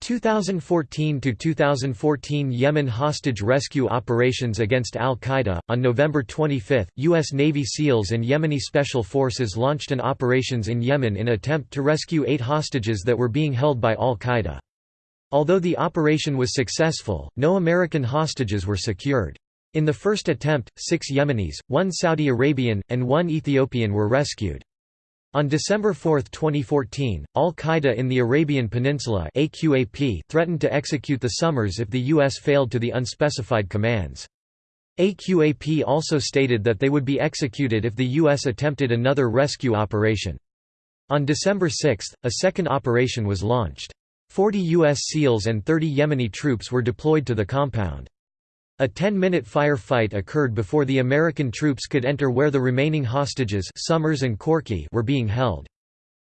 2014 to 2014 Yemen hostage rescue operations against al-Qaeda on November 25 US Navy SEALs and Yemeni special forces launched an operations in Yemen in attempt to rescue 8 hostages that were being held by al-Qaeda Although the operation was successful, no American hostages were secured. In the first attempt, six Yemenis, one Saudi Arabian, and one Ethiopian were rescued. On December 4, 2014, al-Qaeda in the Arabian Peninsula AQAP threatened to execute the Somers if the U.S. failed to the unspecified commands. AQAP also stated that they would be executed if the U.S. attempted another rescue operation. On December 6, a second operation was launched. 40 U.S. SEALs and 30 Yemeni troops were deployed to the compound. A 10-minute firefight occurred before the American troops could enter where the remaining hostages Somers and Korkie were being held.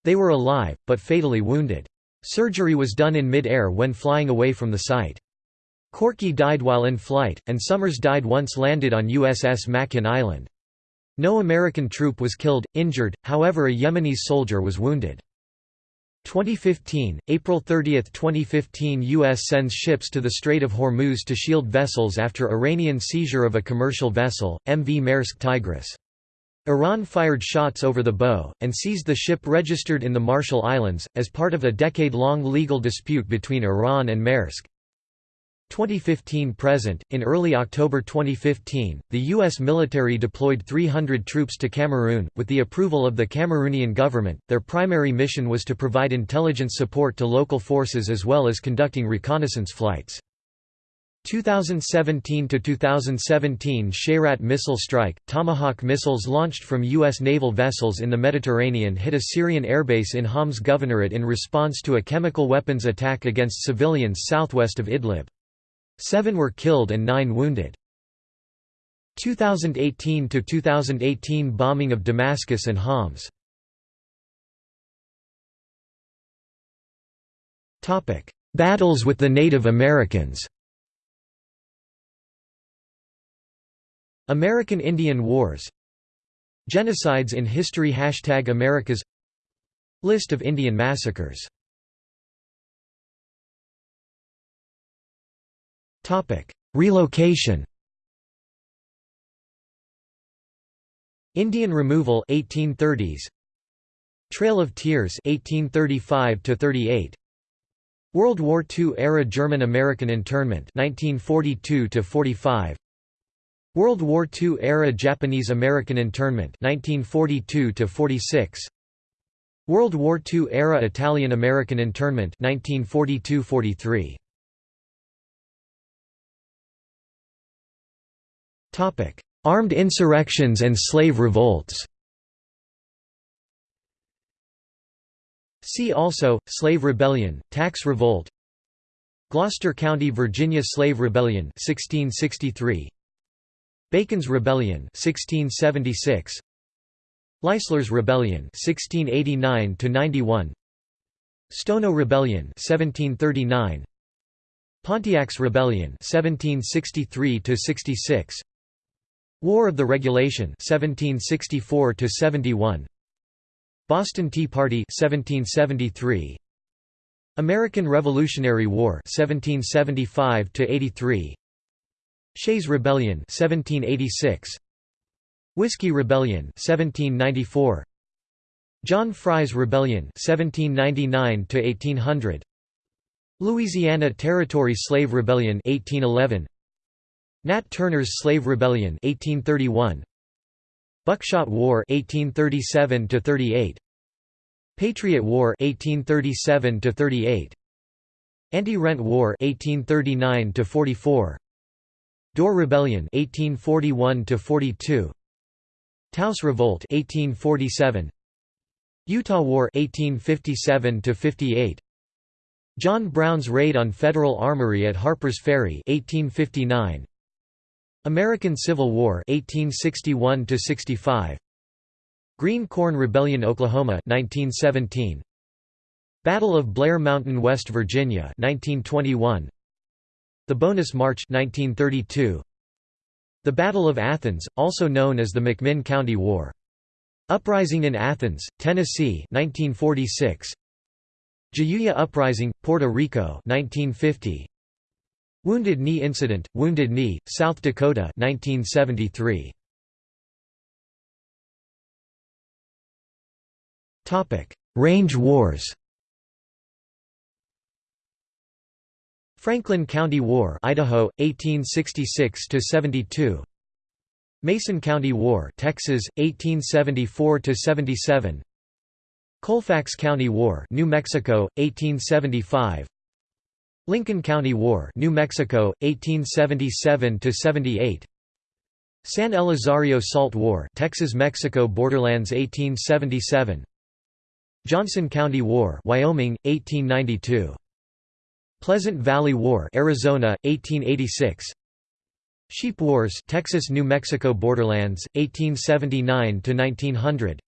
They were alive, but fatally wounded. Surgery was done in mid-air when flying away from the site. Korkie died while in flight, and Somers died once landed on USS Makin Island. No American troop was killed, injured, however a Yemeni soldier was wounded. 2015, April 30, 2015 U.S. sends ships to the Strait of Hormuz to shield vessels after Iranian seizure of a commercial vessel, MV Maersk Tigris. Iran fired shots over the bow, and seized the ship registered in the Marshall Islands, as part of a decade-long legal dispute between Iran and Maersk. 2015–present, in early October 2015, the U.S. military deployed 300 troops to Cameroon, with the approval of the Cameroonian government. Their primary mission was to provide intelligence support to local forces as well as conducting reconnaissance flights. 2017 to 2017 Shayrat missile strike Tomahawk missiles launched from US naval vessels in the Mediterranean hit a Syrian airbase in Homs governorate in response to a chemical weapons attack against civilians southwest of Idlib. 7 were killed and 9 wounded. 2018 to 2018 bombing of Damascus and Homs. Battles with the Native Americans. American Indian Wars Genocides in history Hashtag Americas List of Indian massacres Relocation Indian removal 1830s Trail of Tears 1835 to 38 World War II era German American internment 1942 to 45 World War II era Japanese American internment 1942 to 46 World War II era Italian American internment 1942-43 Topic Armed insurrections and slave revolts. See also Slave Rebellion Tax Revolt. Gloucester County Virginia Slave Rebellion 1663 Bacon's Rebellion 1676 Leisler's Rebellion 1689 to 91 Stono Rebellion 1739 Pontiac's Rebellion 1763 to 66 War of the Regulation 1764 71 Boston Tea Party 1773 American Revolutionary War 1775 83 Shays Rebellion 1786 Whiskey Rebellion 1794 John Fry's Rebellion 1799 to 1800 Louisiana Territory Slave Rebellion 1811 Nat Turner's Slave Rebellion 1831 Buckshot War 1837 to 38 Patriot War 1837 to 38 Anti-Rent War 1839 to 44 Dorr Rebellion 1841 to 42 Taos Revolt 1847 Utah War 1857 to 58 John Brown's raid on Federal Armory at Harper's Ferry 1859 American Civil War 1861 65 Green Corn Rebellion Oklahoma 1917 Battle of Blair Mountain West Virginia 1921 the Bonus March 1932. The Battle of Athens, also known as the McMinn County War. Uprising in Athens, Tennessee 1946. Jayuya Uprising, Puerto Rico 1950. Wounded Knee Incident, Wounded Knee, South Dakota 1973. Range Wars Franklin County War, Idaho, 1866 to 72. Mason County War, Texas, 1874 to 77. Colfax County War, New Mexico, 1875. Lincoln County War, New Mexico, 1877 to 78. San Elizario Salt War, Texas-Mexico borderlands 1877. Johnson County War, Wyoming, 1892. Pleasant Valley War, Arizona, 1886. Sheep Wars, Texas-New Mexico borderlands, 1879 to 1900.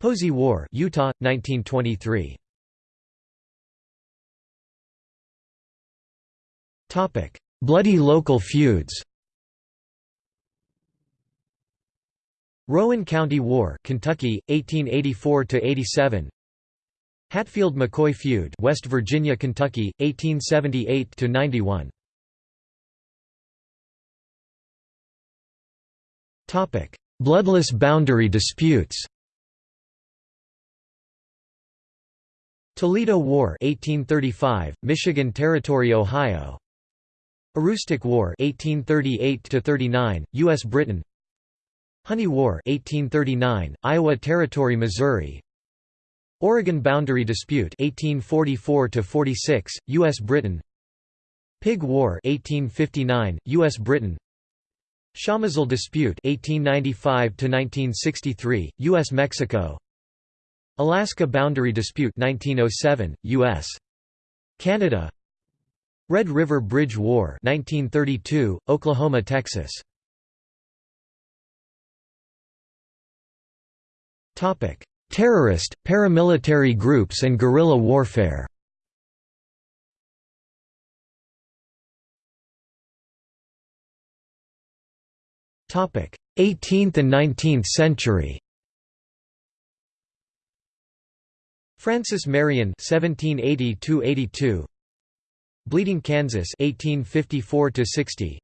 Posey War, Utah, 1923. Bloody local feuds. Rowan County War, Kentucky, 1884–87 Hatfield-McCoy feud West Virginia, Kentucky, 1878–91 Topic: Bloodless boundary disputes. Toledo War 1835, Michigan Territory Ohio Aroostook War 1838 to 39 U.S.-Britain Honey War 1839, Iowa Territory Missouri Oregon Boundary Dispute 1844 to 46 U.S.-Britain Pig War 1859, U.S.-Britain Chamizal Dispute 1895 to 1963 U.S.-Mexico Alaska Boundary Dispute 1907, U.S. Canada Red River Bridge War 1932, Oklahoma Texas Topic: Terrorist, paramilitary groups and guerrilla warfare. Topic: 18th and 19th century. Francis Marion (1780–82), Bleeding Kansas (1854–60),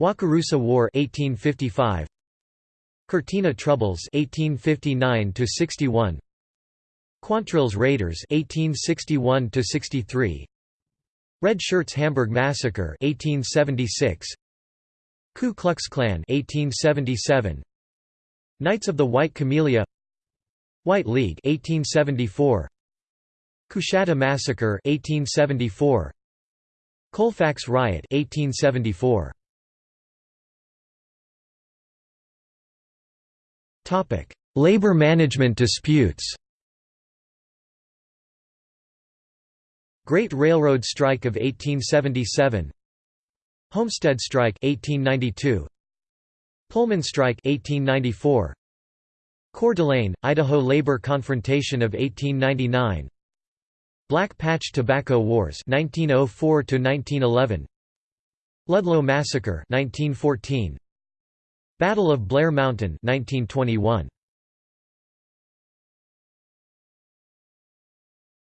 Wakarusa War (1855), Cortina Troubles 1859 to 61 Quantrill's Raiders 1861 to 63 Red Shirts Hamburg Massacre 1876 Ku Klux Klan 1877 Knights of the White Camellia White League 1874 Coushatta Massacre 1874 Colfax Riot 1874 Topic: Labor management disputes. Great Railroad Strike of 1877 Homestead Strike 1892 Pullman Strike 1894 Coeur d'Alene, Idaho Labor Confrontation of 1899 Black Patch Tobacco Wars 1904 to 1911 Ludlow Massacre 1914 Battle of Blair Mountain 1921.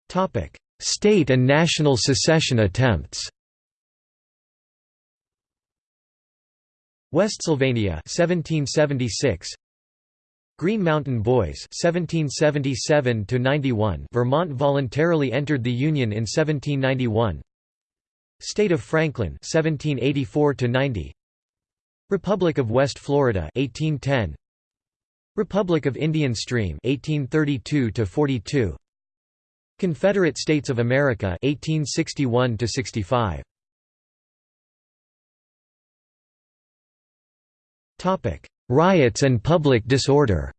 Topic: State and national secession attempts. Westsylvania 1776 Green Mountain Boys 1777 91 Vermont voluntarily entered the Union in 1791 State of Franklin 1784 90 Republic of West Florida 1810 Republic of Indian Stream 1832 to 42 Confederate States of America 1861 to 65 Topic Riots and public disorder.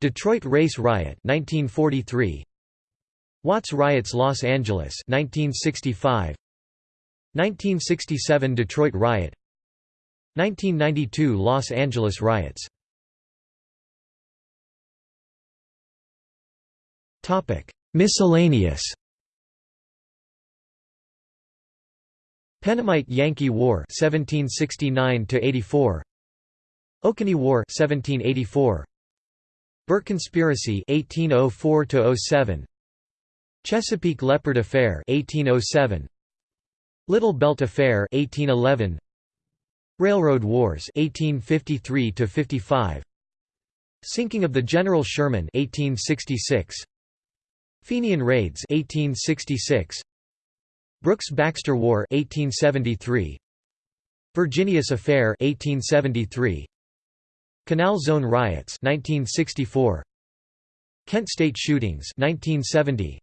Detroit Race Riot 1943 Watts Riots Los Angeles 1965 1967 Detroit Riot. 1992 Los Angeles Riots. Miscellaneous Pennamite Yankee War 1769 84 Oconee War 1784 Burke Conspiracy 1804 07 Chesapeake Leopard Affair 1807 Little Belt Affair 1811 Railroad Wars 1853 to 55 Sinking of the General Sherman 1866 Fenian Raids 1866 Brooks-Baxter War 1873 Virginius Affair 1873 Canal Zone Riots 1964 Kent State Shootings 1970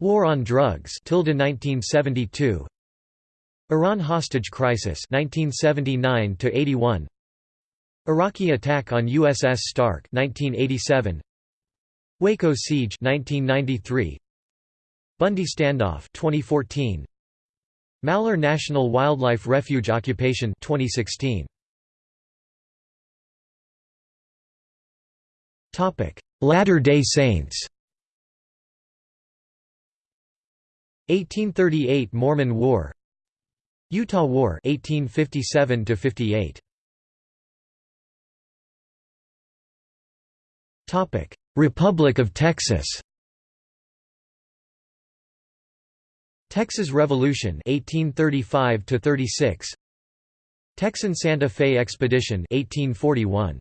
War on Drugs 1972 Iran hostage crisis 1979 to 81 Iraqi attack on USS Stark 1987 Waco siege 1993 Bundy standoff 2014 Malheur National Wildlife Refuge occupation 2016 Topic Latter-day Saints. 1838 Mormon War. Utah War 1857 58 Topic Republic of Texas Texas Revolution 1835 36 Texan Santa Fe Expedition 1841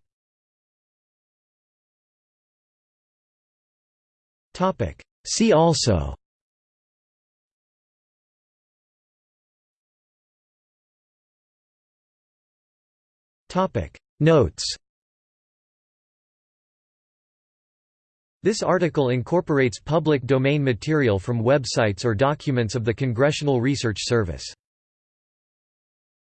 Topic. See also. Topic. Notes This article incorporates public domain material from websites or documents of the Congressional Research Service